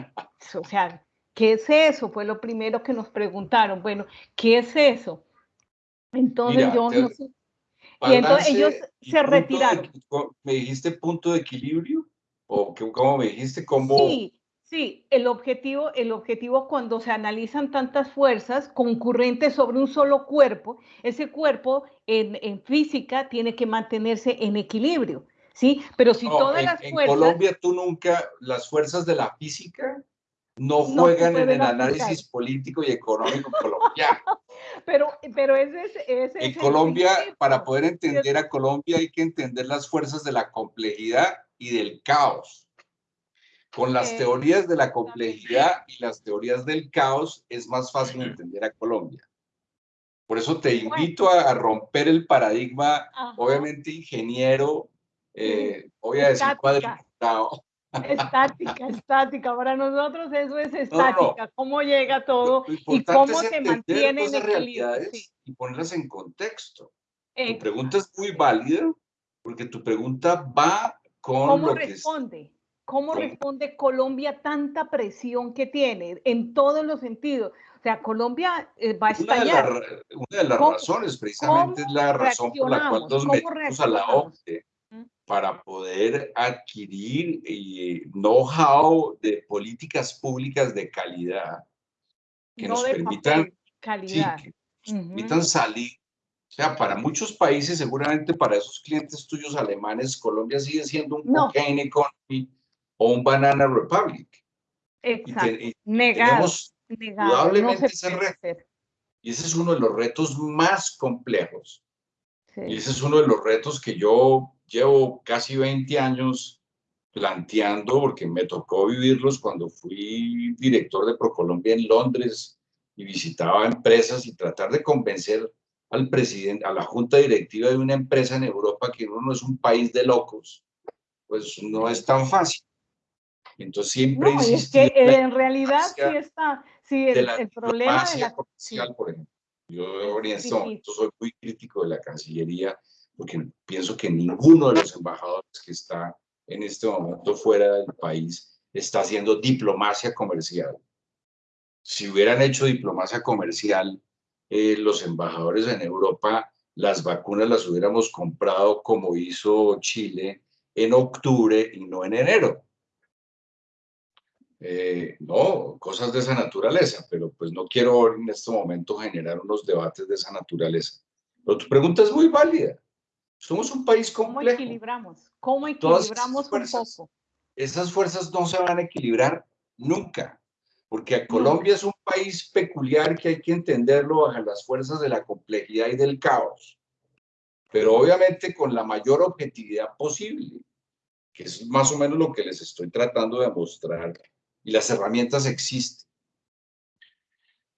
S5: O sea, ¿qué es eso? Fue lo primero que nos preguntaron. Bueno, ¿qué es eso? Entonces yo no sé y entonces ellos se retiraron.
S1: ¿Me dijiste punto de equilibrio? ¿O cómo me dijiste? ¿Cómo?
S5: Sí, sí, el objetivo, el objetivo cuando se analizan tantas fuerzas concurrentes sobre un solo cuerpo, ese cuerpo en, en física tiene que mantenerse en equilibrio, ¿sí? Pero si todas las fuerzas...
S1: En Colombia tú nunca, las fuerzas de la física no juegan en el análisis político y económico colombiano. <laughs>
S5: pero, pero ese es...
S1: en Colombia, para poder entender a Colombia hay que entender las fuerzas de la complejidad y del caos. Con las teorías de la complejidad y las teorías del caos es más fácil entender a Colombia. Por eso te invito a, romper el paradigma, obviamente ingeniero, eh, voy a decir cuadriculado,
S5: Estática, estática. Para nosotros eso es estática. Cómo llega todo y cómo se mantiene en equilibrio.
S1: Y ponerlas en contexto. Tu pregunta es muy válida porque tu pregunta va con
S5: ¿Cómo
S1: lo
S5: responde? Que ¿Cómo responde Colombia tanta presión que tiene en todos los sentidos? O sea, Colombia eh, va a estallar.
S1: Una de, las razones, precisamente, es la razón por la cual nos metimos a la OCDE para poder adquirir eh, know-how de políticas públicas de calidad que nos permitan, salir. O sea, para muchos países, seguramente para esos clientes tuyos alemanes, Colombia sigue siendo un no. cocaine economy o un banana republic.
S5: Exacto. Y, tenemos
S1: indudablemente ese reto. Y ese es uno de los retos más complejos. Y ese es uno de los retos que yo llevo casi 20 años planteando, porque me tocó vivirlos cuando fui director de ProColombia en Londres y visitaba empresas y tratar de convencer al presidente, a la junta directiva de una empresa en Europa que uno no es un país de locos, pues no es tan fácil. Entonces siempre
S5: No, es que en realidad sí está, sí, el, el problema de la
S1: comercial, por ejemplo. Yo en este momento soy muy crítico de la Cancillería porque pienso que ninguno de los embajadores que está en este momento fuera del país está haciendo diplomacia comercial. Si hubieran hecho diplomacia comercial, eh, los embajadores en Europa, las vacunas las hubiéramos comprado como hizo Chile en octubre y no en enero. Eh, no, cosas de esa naturaleza, pero pues no quiero en este momento generar unos debates de esa naturaleza. Pero tu pregunta es muy válida. Somos un país complejo.
S5: ¿Cómo equilibramos? ¿Cómo equilibramos un poco?
S1: Esas fuerzas no se van a equilibrar nunca, porque Colombia es un país peculiar que hay que entenderlo bajo las fuerzas de la complejidad y del caos, pero obviamente con la mayor objetividad posible, que es más o menos lo que les estoy tratando de mostrar y las herramientas existen.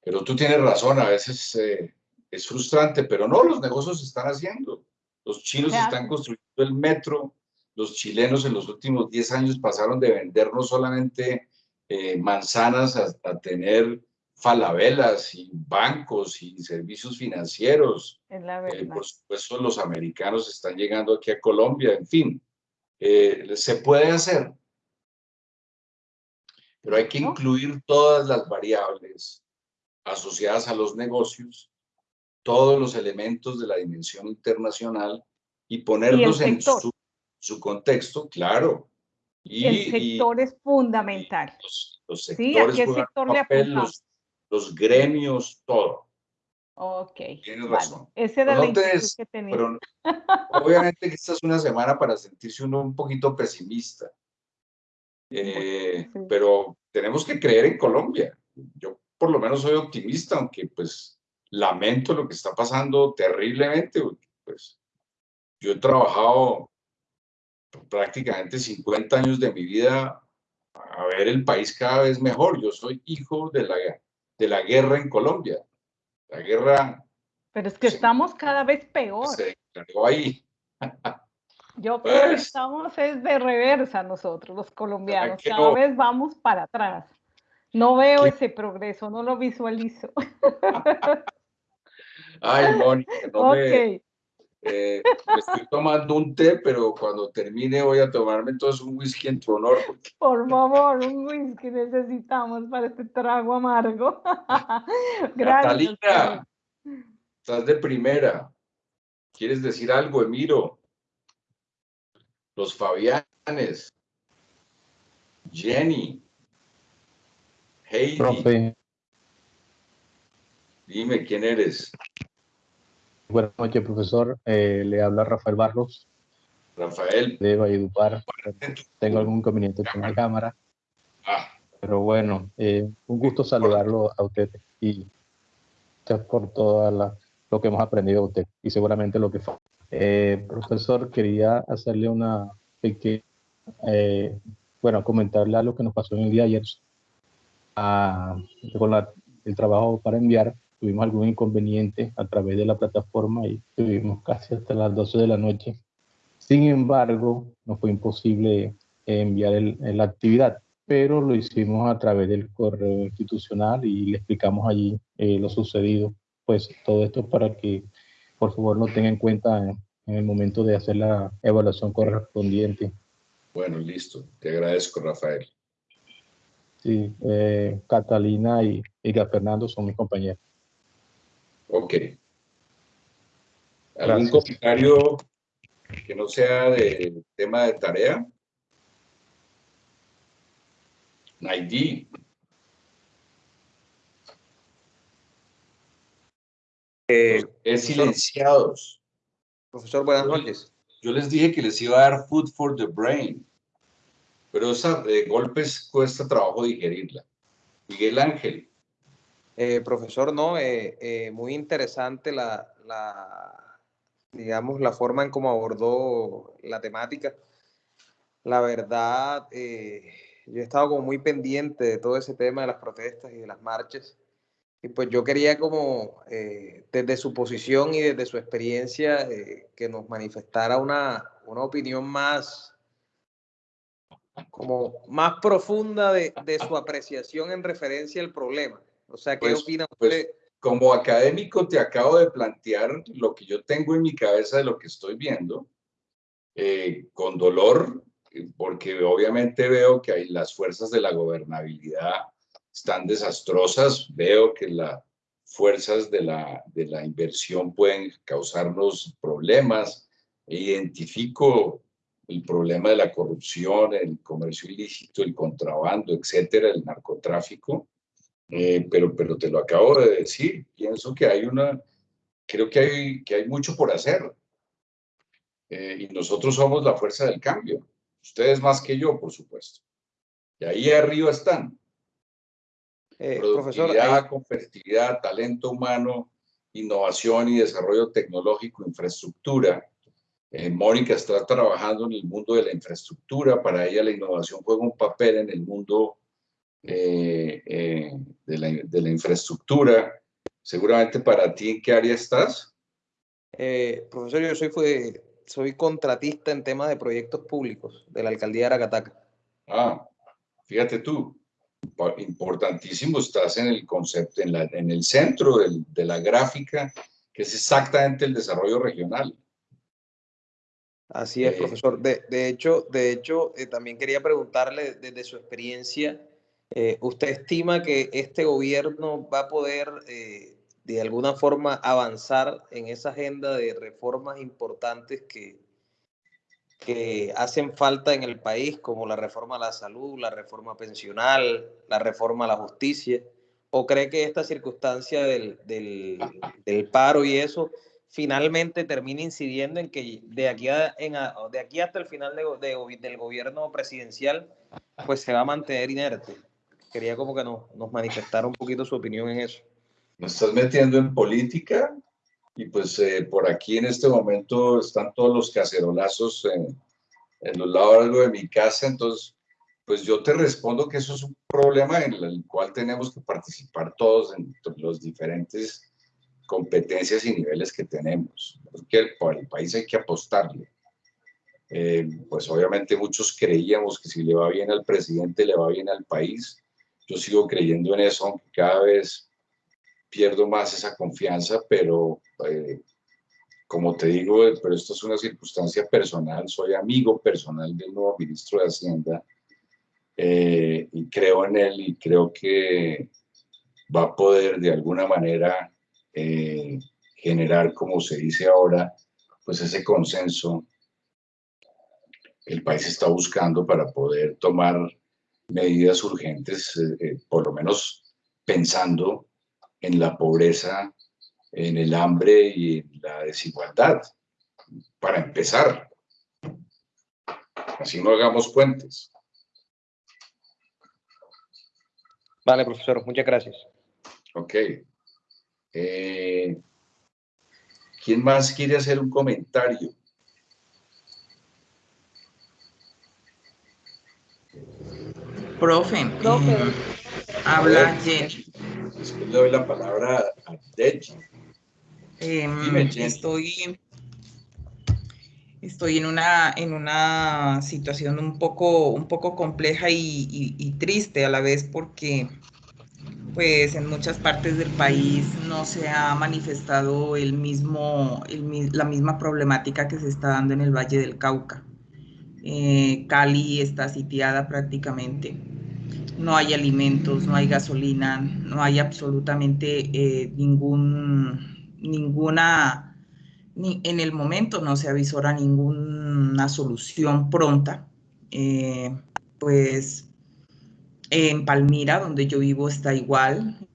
S1: Pero tú tienes razón, a veces eh, es frustrante, pero no, los negocios se están haciendo. Los chinos están construyendo el metro, los chilenos en los últimos 10 años pasaron de vender no solamente eh, manzanas a, tener falabelas y bancos y servicios financieros. Eh, por supuesto, los americanos están llegando aquí a Colombia, en fin, se puede hacer, pero hay que incluir todas las variables asociadas a los negocios, todos los elementos de la dimensión internacional y ponerlos en su, contexto, claro.
S5: Y, el sector es fundamental.
S1: Los, sectores, los, los, gremios, todo.
S5: Ok.
S1: Tienes razón.
S5: Ese era el que tenía. <laughs>
S1: obviamente que esta es una semana para sentirse uno un poquito pesimista. Eh, pero tenemos que creer en Colombia. Yo por lo menos soy optimista, aunque pues lamento lo que está pasando terriblemente. Pues yo he trabajado prácticamente 50 años de mi vida a ver el país cada vez mejor. Yo soy hijo de la, de la guerra en Colombia. La guerra...
S5: Pero es que estamos cada vez peor.
S1: Se ahí. <laughs>
S5: Yo creo que estamos es de reversa nosotros, los colombianos. Cada vez vamos para atrás. No veo ese progreso, no lo visualizo. <laughs>
S1: Ay, Mónica, no me, eh, estoy tomando un té, pero cuando termine voy a tomarme entonces un whisky en tu honor.
S5: Por favor, un whisky necesitamos para este trago amargo. <laughs>
S1: Gracias. Catalina, estás de primera. ¿Quieres decir algo, Emiro? los Fabianes, Jenny, Heidi. Dime quién eres.
S6: Buenas noches, profesor. Eh, le habla Rafael Barros.
S1: Rafael.
S6: De Valledupar. Tengo algún inconveniente con la cámara. Ah. Pero bueno, eh, un gusto saludarlo a usted y por todo lo que hemos aprendido de usted y seguramente lo que fue eh, profesor, quería hacerle una pequeña, eh, bueno, comentarle algo que nos pasó en el día de ayer. Ah, con el trabajo para enviar, tuvimos algún inconveniente a través de la plataforma y estuvimos casi hasta las 12 de la noche. Sin embargo, no fue imposible enviar la actividad, pero lo hicimos a través del correo institucional y le explicamos allí eh, lo sucedido. Pues todo esto para que por favor lo tenga en cuenta en, el momento de hacer la evaluación correspondiente.
S1: Bueno, listo. Te agradezco, Rafael.
S6: Sí, eh, Catalina y, y Fernando son mis compañeros.
S1: Ok. ¿Algún comentario que no sea del tema de tarea? Naidi.
S3: Eh,
S1: es silenciados.
S3: Profesor, buenas noches.
S1: Yo les dije que les iba a dar food for the brain, pero esa de golpes cuesta trabajo digerirla. Miguel Ángel.
S3: Eh, profesor, no, eh, eh, muy interesante la, digamos, la forma en cómo abordó la temática. La verdad, yo he estado como muy pendiente de todo ese tema de las protestas y de las marchas. Y pues yo quería como eh, desde su posición y desde su experiencia eh, que nos manifestara una, una opinión más, como más profunda de, su apreciación en referencia al problema. O sea, ¿qué
S1: pues,
S3: opina
S1: pues,
S3: usted?
S1: como académico te acabo de plantear lo que yo tengo en mi cabeza de lo que estoy viendo, eh, con dolor, porque obviamente veo que hay las fuerzas de la gobernabilidad están desastrosas, veo que las fuerzas de la, de la inversión pueden causarnos problemas, identifico el problema de la corrupción, el comercio ilícito, el contrabando, etcétera, el narcotráfico, eh, pero, pero te lo acabo de decir, pienso que hay una, creo que hay, que hay mucho por hacer. Eh, y nosotros somos la fuerza del cambio. Ustedes más que yo, por supuesto. Y ahí arriba están. Eh, Productividad, competitividad, talento humano, innovación y desarrollo tecnológico, infraestructura. Eh, Mónica está trabajando en el mundo de la infraestructura. Para ella la innovación juega un papel en el mundo eh, de, la, de, la, infraestructura. Seguramente para ti, ¿en qué área estás?
S3: profesor, yo soy, fue, soy contratista en temas de proyectos públicos de la alcaldía de Aracataca.
S1: Ah, fíjate tú importantísimo, estás en el concepto, en, la, en el centro del, de la gráfica, que es exactamente el desarrollo regional.
S3: Así es, eh, profesor. De, de, hecho, de hecho eh, también quería preguntarle desde su experiencia, eh, ¿usted estima que este gobierno va a poder de alguna forma avanzar en esa agenda de reformas importantes que, que hacen falta en el país, como la reforma a la salud, la reforma pensional, la reforma a la justicia? ¿O cree que esta circunstancia del, del, paro y eso finalmente termina incidiendo en que de aquí, a, de aquí hasta el final de, del gobierno presidencial, pues se va a mantener inerte? Quería como que nos, nos manifestara un poquito su opinión en eso.
S1: ¿Me estás metiendo en política? y pues eh, por aquí en este momento están todos los cacerolazos en, en los lados de mi casa, entonces pues yo te respondo que eso es un problema en el cual tenemos que participar todos en los diferentes competencias y niveles que tenemos, porque por el país hay que apostarle. Eh, pues obviamente muchos creíamos que si le va bien al presidente, le va bien al país. Yo sigo creyendo en eso, aunque cada vez pierdo más esa confianza, pero eh, como te digo, pero esto es una circunstancia personal, soy amigo personal del nuevo ministro de Hacienda eh, y creo en él y creo que va a poder de alguna manera eh, generar, como se dice ahora, pues ese consenso que el país está buscando para poder tomar medidas urgentes, por lo menos pensando en la pobreza, en el hambre y en la desigualdad, para empezar. Así no hagamos puentes.
S3: Vale, profesor, muchas gracias.
S1: Ok. Eh, ¿Quién más quiere hacer un comentario?
S4: Profe, eh, habla Jenny.
S1: Después le doy la palabra a Deji.
S4: Em, estoy, estoy en una, en una situación un poco, un poco compleja y, triste a la vez porque pues en muchas partes del país no se ha manifestado el mismo, la misma problemática que se está dando en el Valle del Cauca. Eh, Cali está sitiada prácticamente no hay alimentos, no hay gasolina, no hay absolutamente eh, ningún, ninguna, ni, en el momento no se avisora ninguna solución pronta. Eh, pues en Palmira, donde yo vivo, está igual,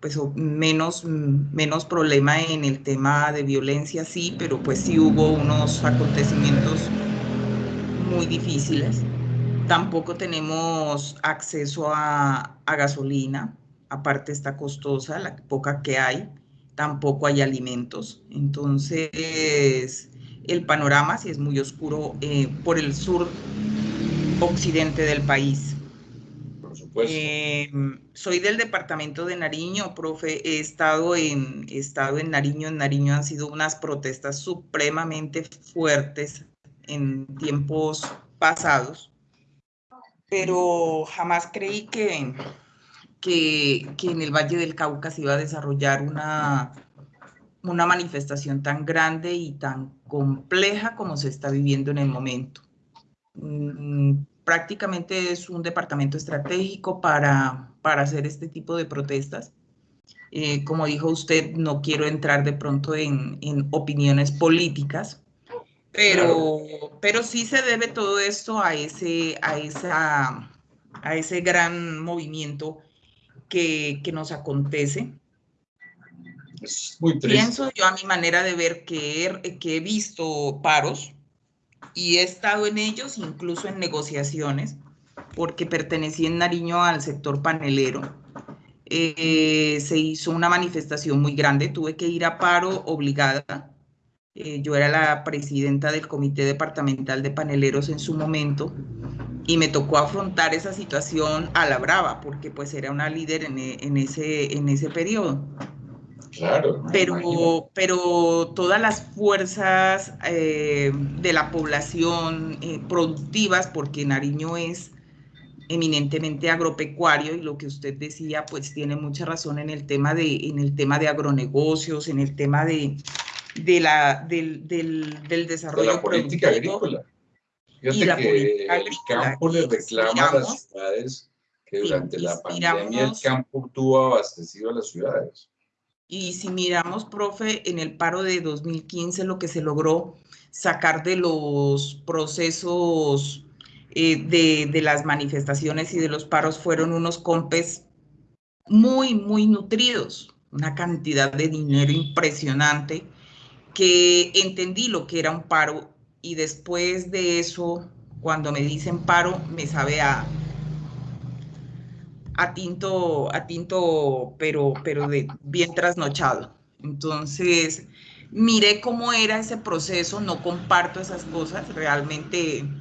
S4: pues menos, menos problema en el tema de violencia, sí, pero pues sí hubo unos acontecimientos muy difíciles. Tampoco tenemos acceso a, gasolina, aparte está costosa, la poca que hay, tampoco hay alimentos. Entonces, el panorama sí es muy oscuro eh, por el sur occidente del país.
S1: Por supuesto.
S4: Eh, soy del departamento de Nariño, profe. He estado, en, he estado en Nariño. En Nariño han sido unas protestas supremamente fuertes en tiempos pasados pero jamás creí que, que, que en el Valle del Cauca se iba a desarrollar una, una manifestación tan grande y tan compleja como se está viviendo en el momento. Mm, prácticamente es un departamento estratégico para, para hacer este tipo de protestas. Eh, como dijo usted, no quiero entrar de pronto en, en opiniones políticas, pero, pero sí se debe todo esto a ese, a esa, a ese gran movimiento que, que nos acontece Pienso yo a mi manera de ver que he, que he visto paros y he estado en ellos, incluso en negociaciones, porque pertenecí en Nariño al sector panelero. Eh, se hizo una manifestación muy grande, tuve que ir a paro obligada. Eh, yo era la presidenta del comité departamental de paneleros en su momento y me tocó afrontar esa situación a la brava, porque pues era una líder en, en ese, en ese periodo.
S1: Claro.
S4: Pero, pero todas las fuerzas eh, de la población eh, productivas, porque Nariño es eminentemente agropecuario y lo que usted decía, pues tiene mucha razón en el tema de, en el tema de agronegocios, en el tema de, de la, del, del, del desarrollo
S1: de la política agrícola. y la que el campo le reclama a las ciudades que durante la pandemia el campo tuvo abastecido a las ciudades.
S4: Y si miramos, profe, en el paro de 2015 lo que se logró sacar de los procesos eh, de, de, las manifestaciones y de los paros fueron unos compes muy, muy nutridos, una cantidad de dinero impresionante que entendí lo que era un paro y después de eso, cuando me dicen paro, me sabe a, a tinto, a tinto, pero, pero de bien trasnochado. Entonces, miré cómo era ese proceso, no comparto esas cosas, realmente,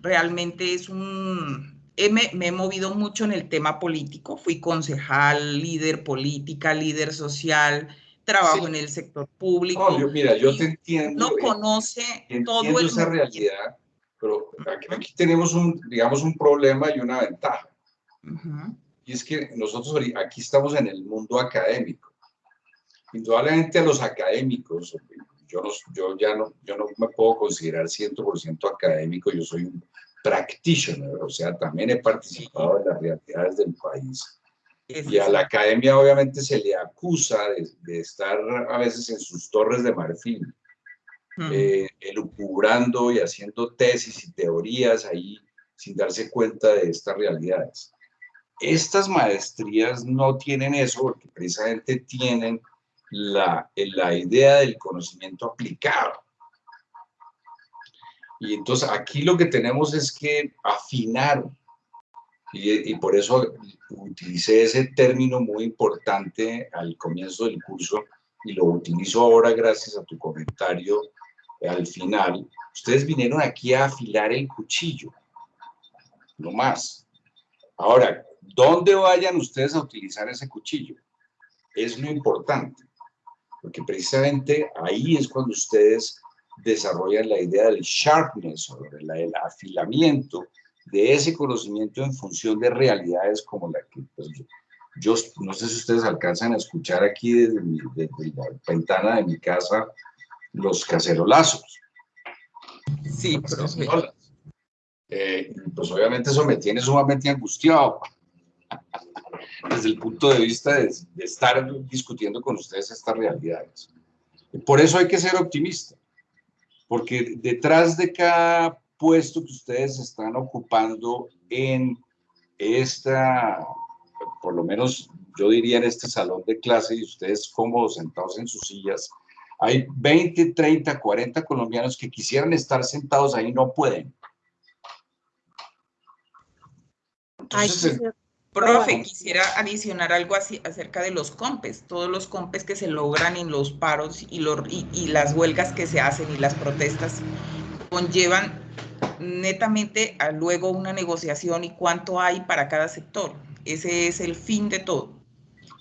S4: realmente es un... Me, me he movido mucho en el tema político, fui concejal, líder política, líder social, trabajo en el sector público.
S1: No, yo, mira, yo te entiendo.
S4: No eh, conoce todo el
S1: esa realidad, pero aquí, aquí, tenemos un, digamos, un problema y una ventaja. Y es que nosotros aquí estamos en el mundo académico. Indudablemente a los académicos, yo, no, yo ya no, yo no me puedo considerar 100% académico, yo soy un practitioner, o sea, también he participado en las realidades del país. Y a la academia obviamente se le acusa de, estar a veces en sus torres de marfil, eh, elucubrando y haciendo tesis y teorías ahí sin darse cuenta de estas realidades. Estas maestrías no tienen eso porque precisamente tienen la, la idea del conocimiento aplicado. Y entonces aquí lo que tenemos es que afinar, y, y, por eso utilicé ese término muy importante al comienzo del curso y lo utilizo ahora gracias a tu comentario al final. Ustedes vinieron aquí a afilar el cuchillo, no más. Ahora, ¿Dónde vayan ustedes a utilizar ese cuchillo? Es lo importante, porque precisamente ahí es cuando ustedes desarrollan la idea del sharpness o del afilamiento de ese conocimiento en función de realidades como la que pues, yo, no sé si ustedes alcanzan a escuchar aquí desde, la ventana de mi casa los cacerolazos.
S4: Sí,
S1: pero eh, pues obviamente eso me tiene sumamente angustiado <laughs> desde el punto de vista de, estar discutiendo con ustedes estas realidades. Por eso hay que ser optimista, porque detrás de cada puesto que ustedes están ocupando en esta, por lo menos yo diría en este salón de clase y ustedes cómodos sentados en sus sillas, hay 20, 30, 40 colombianos que quisieran estar sentados ahí y no pueden.
S4: Entonces, Profe, quisiera adicionar algo así acerca de los compes, todos los compes que se logran en los paros y, y, las huelgas que se hacen y las protestas conllevan netamente a luego una negociación y cuánto hay para cada sector. Ese es el fin de todo.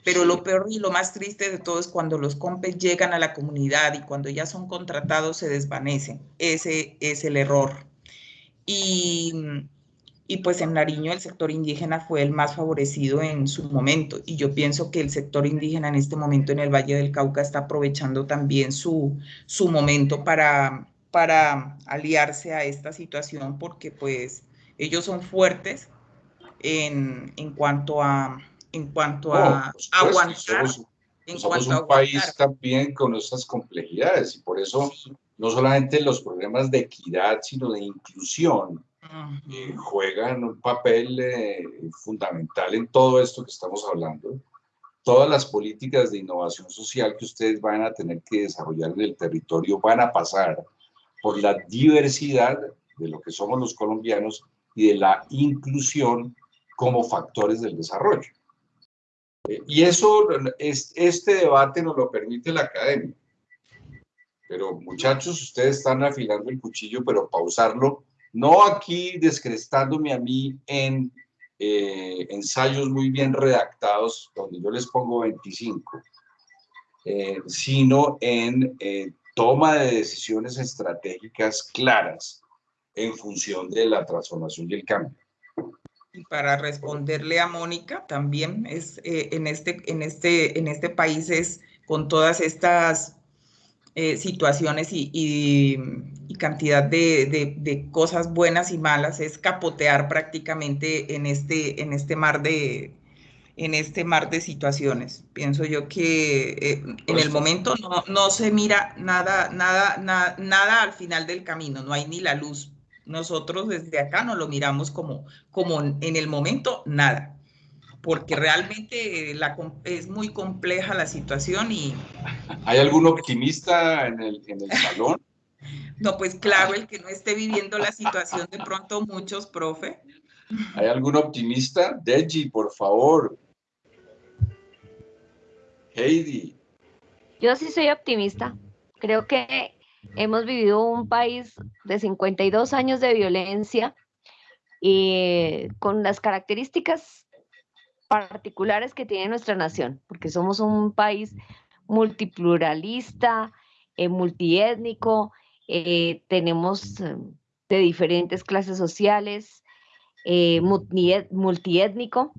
S4: Pero lo peor y lo más triste de todo es cuando los compes llegan a la comunidad y cuando ya son contratados se desvanecen. Ese es el error. Y y pues en Nariño el sector indígena fue el más favorecido en su momento y yo pienso que el sector indígena en este momento en el Valle del Cauca está aprovechando también su, su momento para, para aliarse a esta situación porque pues ellos son fuertes en, en cuanto a en cuanto a aguantar.
S1: Somos, en somos un país también con estas complejidades y por eso no solamente los problemas de equidad, sino de inclusión eh, juegan un papel eh, fundamental en todo esto que estamos hablando. Todas las políticas de innovación social que ustedes van a tener que desarrollar en el territorio van a pasar por la diversidad de lo que somos los colombianos y de la inclusión como factores del desarrollo. Eh, y eso, este debate nos lo permite la academia. Pero muchachos, ustedes están afilando el cuchillo, pero pausarlo no aquí descrestándome a mí en eh, ensayos muy bien redactados, donde yo les pongo 25, eh, sino en eh, toma de decisiones estratégicas claras en función de la transformación y el cambio.
S4: Y para responderle a Mónica, también es en, este, en, este, en este país es con todas estas situaciones y, cantidad de, cosas buenas y malas, es capotear prácticamente en este, en este mar de en este mar de situaciones. Pienso yo que eh, en el momento no, se mira nada, nada, nada al final del camino, no hay ni la luz. Nosotros desde acá no lo miramos como, como en el momento nada, porque realmente la, es muy compleja la situación y...
S1: ¿Hay algún optimista en el, en el salón? <laughs>
S4: No, pues claro, el que no esté viviendo la situación de pronto muchos, profe.
S1: ¿Hay algún optimista? Deji, por favor. Heidi.
S2: Yo sí soy optimista. Creo que hemos vivido un país de 52 años de violencia y con las características particulares que tiene nuestra nación, porque somos un país multipluralista, eh, multiétnico, eh, tenemos eh, de diferentes clases sociales, eh, multiétnico,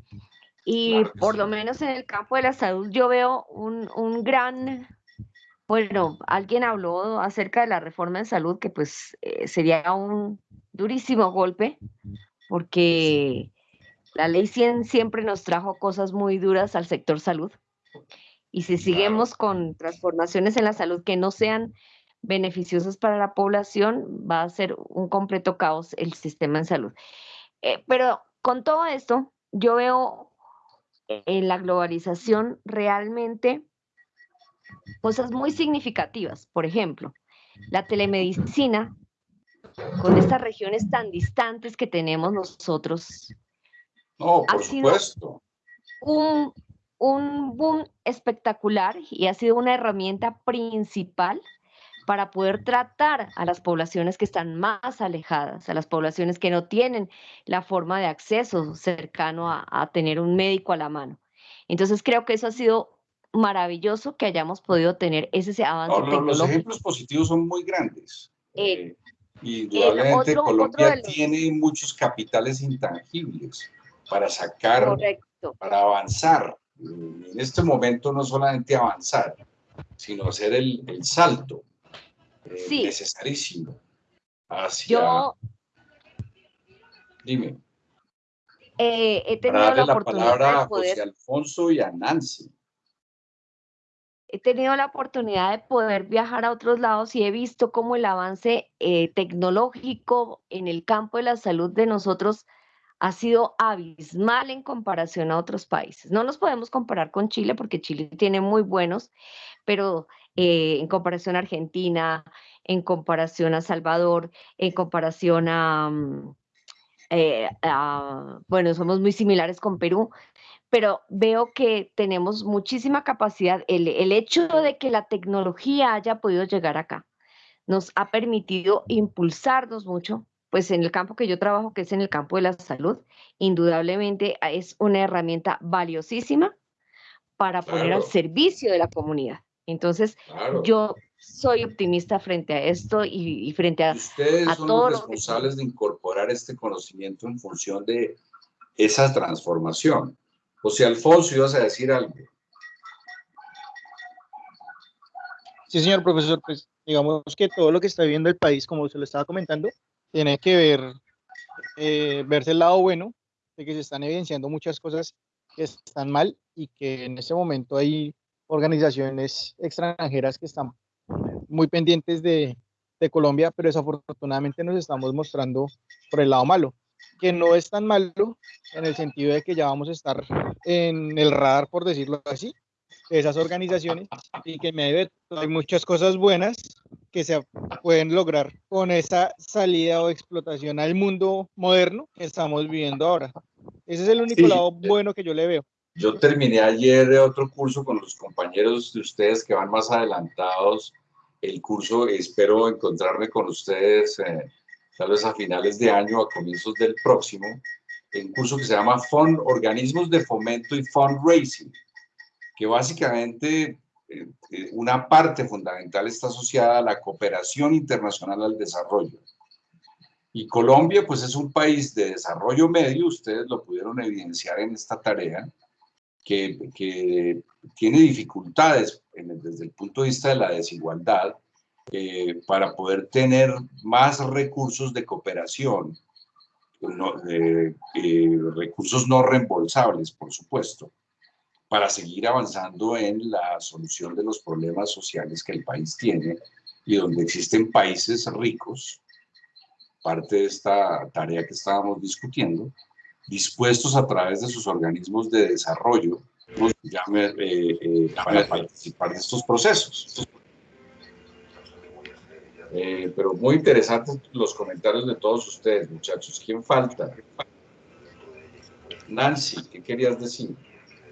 S2: y por lo menos en el campo de la salud yo veo un, un, gran, bueno, alguien habló acerca de la reforma en salud, que pues sería un durísimo golpe, porque la ley 100 siempre nos trajo cosas muy duras al sector salud. Y si seguimos con transformaciones en la salud que no sean beneficiosas para la población, va a ser un completo caos el sistema en salud. Eh, pero con todo esto, yo veo en la globalización realmente cosas muy significativas. Por ejemplo, la telemedicina, con estas regiones tan distantes que tenemos nosotros,
S1: no, por supuesto.
S2: un, un boom espectacular y ha sido una herramienta principal para poder tratar a las poblaciones que están más alejadas, a las poblaciones que no tienen la forma de acceso cercano a, tener un médico a la mano. Entonces creo que eso ha sido maravilloso que hayamos podido tener ese avance tecnológico.
S1: Los ejemplos positivos son muy grandes. Eh, y indudablemente Colombia tiene muchos capitales intangibles para sacar, para avanzar. En este momento no solamente avanzar, sino hacer el, el salto sí. necesarísimo hacia... Yo, Dime.
S2: Eh, he tenido la, oportunidad
S1: de poder... Alfonso y a Nancy.
S2: He tenido la oportunidad de poder viajar a otros lados y he visto cómo el avance eh, tecnológico en el campo de la salud de nosotros ha sido abismal en comparación a otros países. No nos podemos comparar con Chile porque Chile tiene muy buenos, pero eh, en comparación a Argentina, en comparación a Salvador, en comparación mm, eh, a, bueno, somos muy similares con Perú, pero veo que tenemos muchísima capacidad. El, el hecho de que la tecnología haya podido llegar acá nos ha permitido impulsarnos mucho, pues en el campo que yo trabajo, que es en el campo de la salud, indudablemente es una herramienta valiosísima para poner al servicio de la comunidad. Entonces, yo soy optimista frente a esto y, frente a,
S1: ustedes son los responsables de incorporar este conocimiento en función de esa transformación. José Alfonso, ibas a decir algo.
S7: Sí, señor profesor, pues digamos que todo lo que está viviendo el país, como se lo estaba comentando, tiene que ver, eh, verse el lado bueno de que se están evidenciando muchas cosas que están mal y que en ese momento hay organizaciones extranjeras que están muy pendientes de, de Colombia, pero desafortunadamente nos estamos mostrando por el lado malo, que no es tan malo en el sentido de que ya vamos a estar en el radar, por decirlo así, de esas organizaciones y que me hay muchas cosas buenas que se pueden lograr con esa salida o explotación al mundo moderno que estamos viviendo ahora. Ese es el único lado bueno que yo le veo.
S1: Yo terminé ayer otro curso con los compañeros de ustedes que van más adelantados. El curso, espero encontrarme con ustedes eh, tal vez a finales de año, a comienzos del próximo, un curso que se llama Fund, Organismos de Fomento y Fundraising, que básicamente eh, eh, una parte fundamental está asociada a la cooperación internacional al desarrollo. Y Colombia, pues es un país de desarrollo medio, ustedes lo pudieron evidenciar en esta tarea, que, tiene dificultades desde el punto de vista de la desigualdad eh, para poder tener más recursos de cooperación, recursos no reembolsables, por supuesto para seguir avanzando en la solución de los problemas sociales que el país tiene y donde existen países ricos, parte de esta tarea que estábamos discutiendo, dispuestos a través de sus organismos de desarrollo eh, eh, para participar de estos procesos. Eh, pero muy interesantes los comentarios de todos ustedes, muchachos. ¿Quién falta? Nancy, ¿qué querías decir?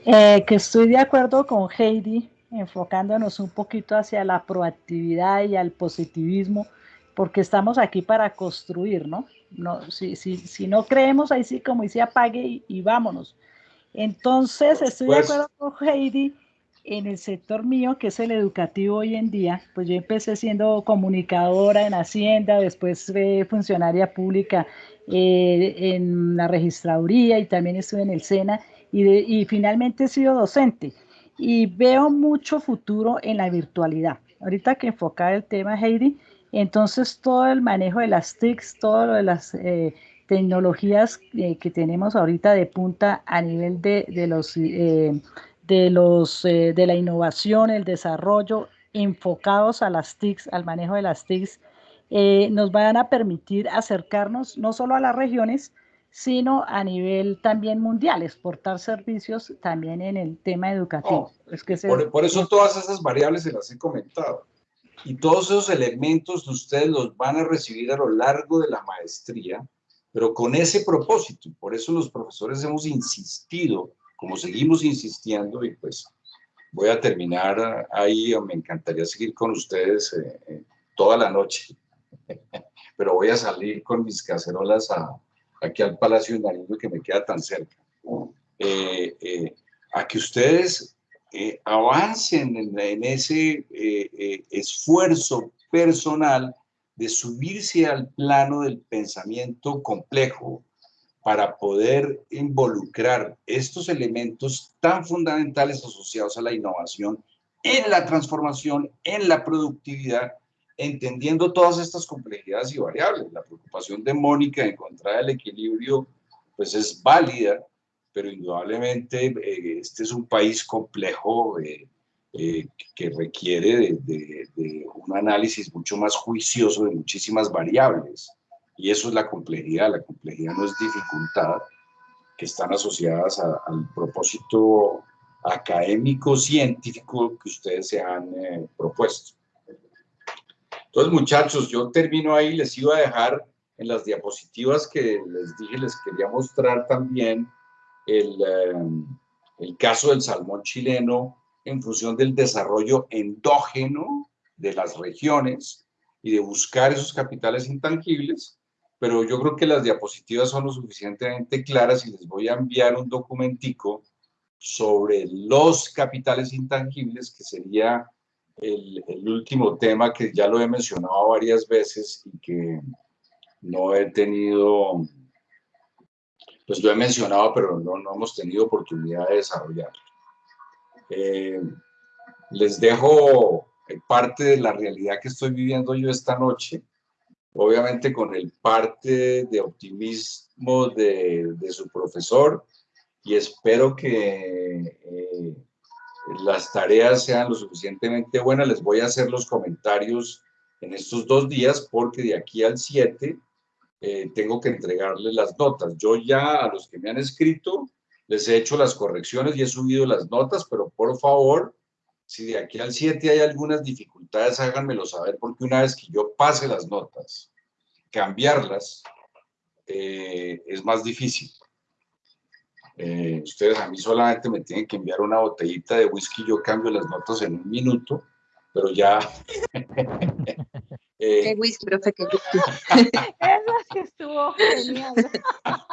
S8: Eh, que estoy de acuerdo con Heidi, enfocándonos un poquito hacia la proactividad y al positivismo, porque estamos aquí para construir, ¿no? No si, si, si no creemos, ahí sí, como dice, apague y, vámonos. Entonces, estoy de acuerdo con Heidi en el sector mío, que es el educativo hoy en día, pues yo empecé siendo comunicadora en Hacienda, después fui funcionaria pública eh, en la registraduría y también estuve en el SENA y, finalmente he sido docente y veo mucho futuro en la virtualidad. Ahorita que enfocaba el tema, Heidi, entonces todo el manejo de las TICs, todo lo de las eh, tecnologías eh, que tenemos ahorita de punta a nivel de, de los, eh, de, los de la innovación, el desarrollo, enfocados a las TICs, al manejo de las TICs, nos van a permitir acercarnos no solo a las regiones, sino a nivel también mundial, exportar servicios también en el tema educativo.
S1: Oh, es que por, eso todas esas variables se las he comentado. Y todos esos elementos ustedes los van a recibir a lo largo de la maestría, pero con ese propósito. Por eso los profesores hemos insistido, como seguimos insistiendo, y pues voy a terminar ahí, me encantaría seguir con ustedes eh, eh, toda la noche, <laughs> pero voy a salir con mis cacerolas a, aquí al Palacio de Nariño que me queda tan cerca, eh, eh, a que ustedes eh, avancen en, ese esfuerzo personal de subirse al plano del pensamiento complejo para poder involucrar estos elementos tan fundamentales asociados a la innovación en la transformación, en la productividad entendiendo todas estas complejidades y variables. La preocupación de Mónica de encontrar el equilibrio, pues es válida, pero indudablemente eh, este es un país complejo eh, eh, que requiere de, un análisis mucho más juicioso de muchísimas variables. Y eso es la complejidad. La complejidad no es dificultad, que están asociadas al propósito académico, científico que ustedes se han propuesto. Entonces, muchachos, yo termino ahí, les iba a dejar en las diapositivas que les dije, les quería mostrar también el, eh, el caso del salmón chileno en función del desarrollo endógeno de las regiones y de buscar esos capitales intangibles, pero yo creo que las diapositivas son lo suficientemente claras y les voy a enviar un documentico sobre los capitales intangibles que sería el, último tema que ya lo he mencionado varias veces y que no he tenido, pues lo he mencionado, pero no, no hemos tenido oportunidad de desarrollarlo. Eh, les dejo parte de la realidad que estoy viviendo yo esta noche, obviamente con el parte de optimismo de, de su profesor y espero que eh, las tareas sean lo suficientemente buenas. Les voy a hacer los comentarios en estos dos días porque de aquí al 7 eh, tengo que entregarles las notas. Yo ya a los que me han escrito les he hecho las correcciones y he subido las notas, pero por favor, si de aquí al 7 hay algunas dificultades, háganmelo saber porque una vez que yo pase las notas, cambiarlas eh, es más difícil. Eh, ustedes a mí solamente me tienen que enviar una botellita de whisky, yo cambio las notas en un minuto, pero ya... <laughs>
S2: eh, qué whisky, profe, qué whisky.
S5: Eso que estuvo genial.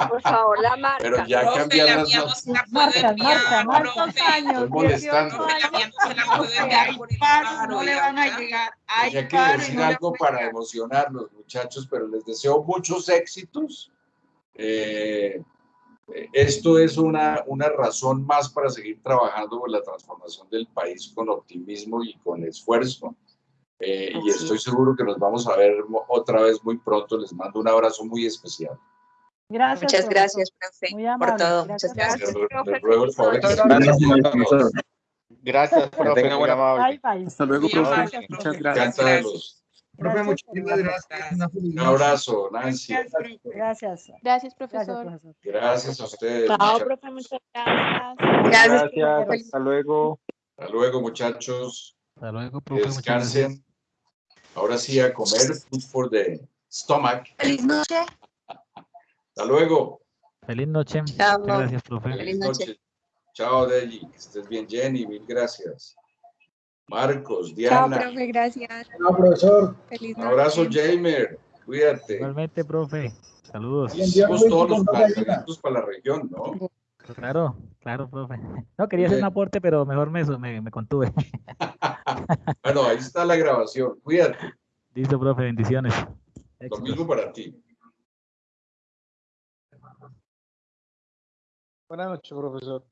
S2: Por favor, la marca.
S1: Pero ya
S2: profe,
S1: cambiar las notas.
S5: Marca, marca, marca. años.
S1: Estoy molestando.
S4: No le van a llegar.
S1: Tenía que decir algo para emocionarlos, muchachos, pero les deseo muchos éxitos. Eh, esto es una, una razón más para seguir trabajando por la transformación del país con optimismo y con esfuerzo. Eh, y estoy seguro que nos vamos a ver otra vez muy pronto. Les mando un abrazo muy especial.
S2: Gracias. Muchas gracias, profe, por todo. Muchas gracias.
S1: Les ruego el favor.
S6: Gracias, profe. Muy amable.
S7: Hasta luego, profe. Muchas gracias.
S1: Profe, muchísimas gracias. Un abrazo, Nancy.
S5: Gracias.
S9: Gracias, profesor.
S1: Gracias a ustedes.
S9: Chao, profe, muchas gracias.
S6: Gracias. Hasta luego.
S1: Hasta luego, muchachos.
S10: Hasta luego, profe.
S1: Descansen. Ahora sí a comer. Food for the stomach.
S2: Feliz noche.
S1: Hasta luego.
S10: Feliz noche.
S2: Chao.
S10: Gracias, profe.
S1: Feliz noche. Chao, Deji. Que estés bien, Jenny. Mil gracias. Marcos, Diana.
S9: Chao, profe, gracias.
S7: Chao, profesor.
S9: Feliz
S1: Un abrazo, Jamer. Cuídate.
S10: Igualmente, profe. Saludos.
S1: Hicimos todos los planteamientos para la región, ¿no?
S10: Claro, claro, profe. No, quería hacer un aporte, pero mejor me, me, me contuve. <laughs>
S1: bueno, ahí está la grabación. Cuídate.
S10: Listo, profe. Bendiciones.
S1: Lo mismo para ti.
S7: Buenas noches, profesor.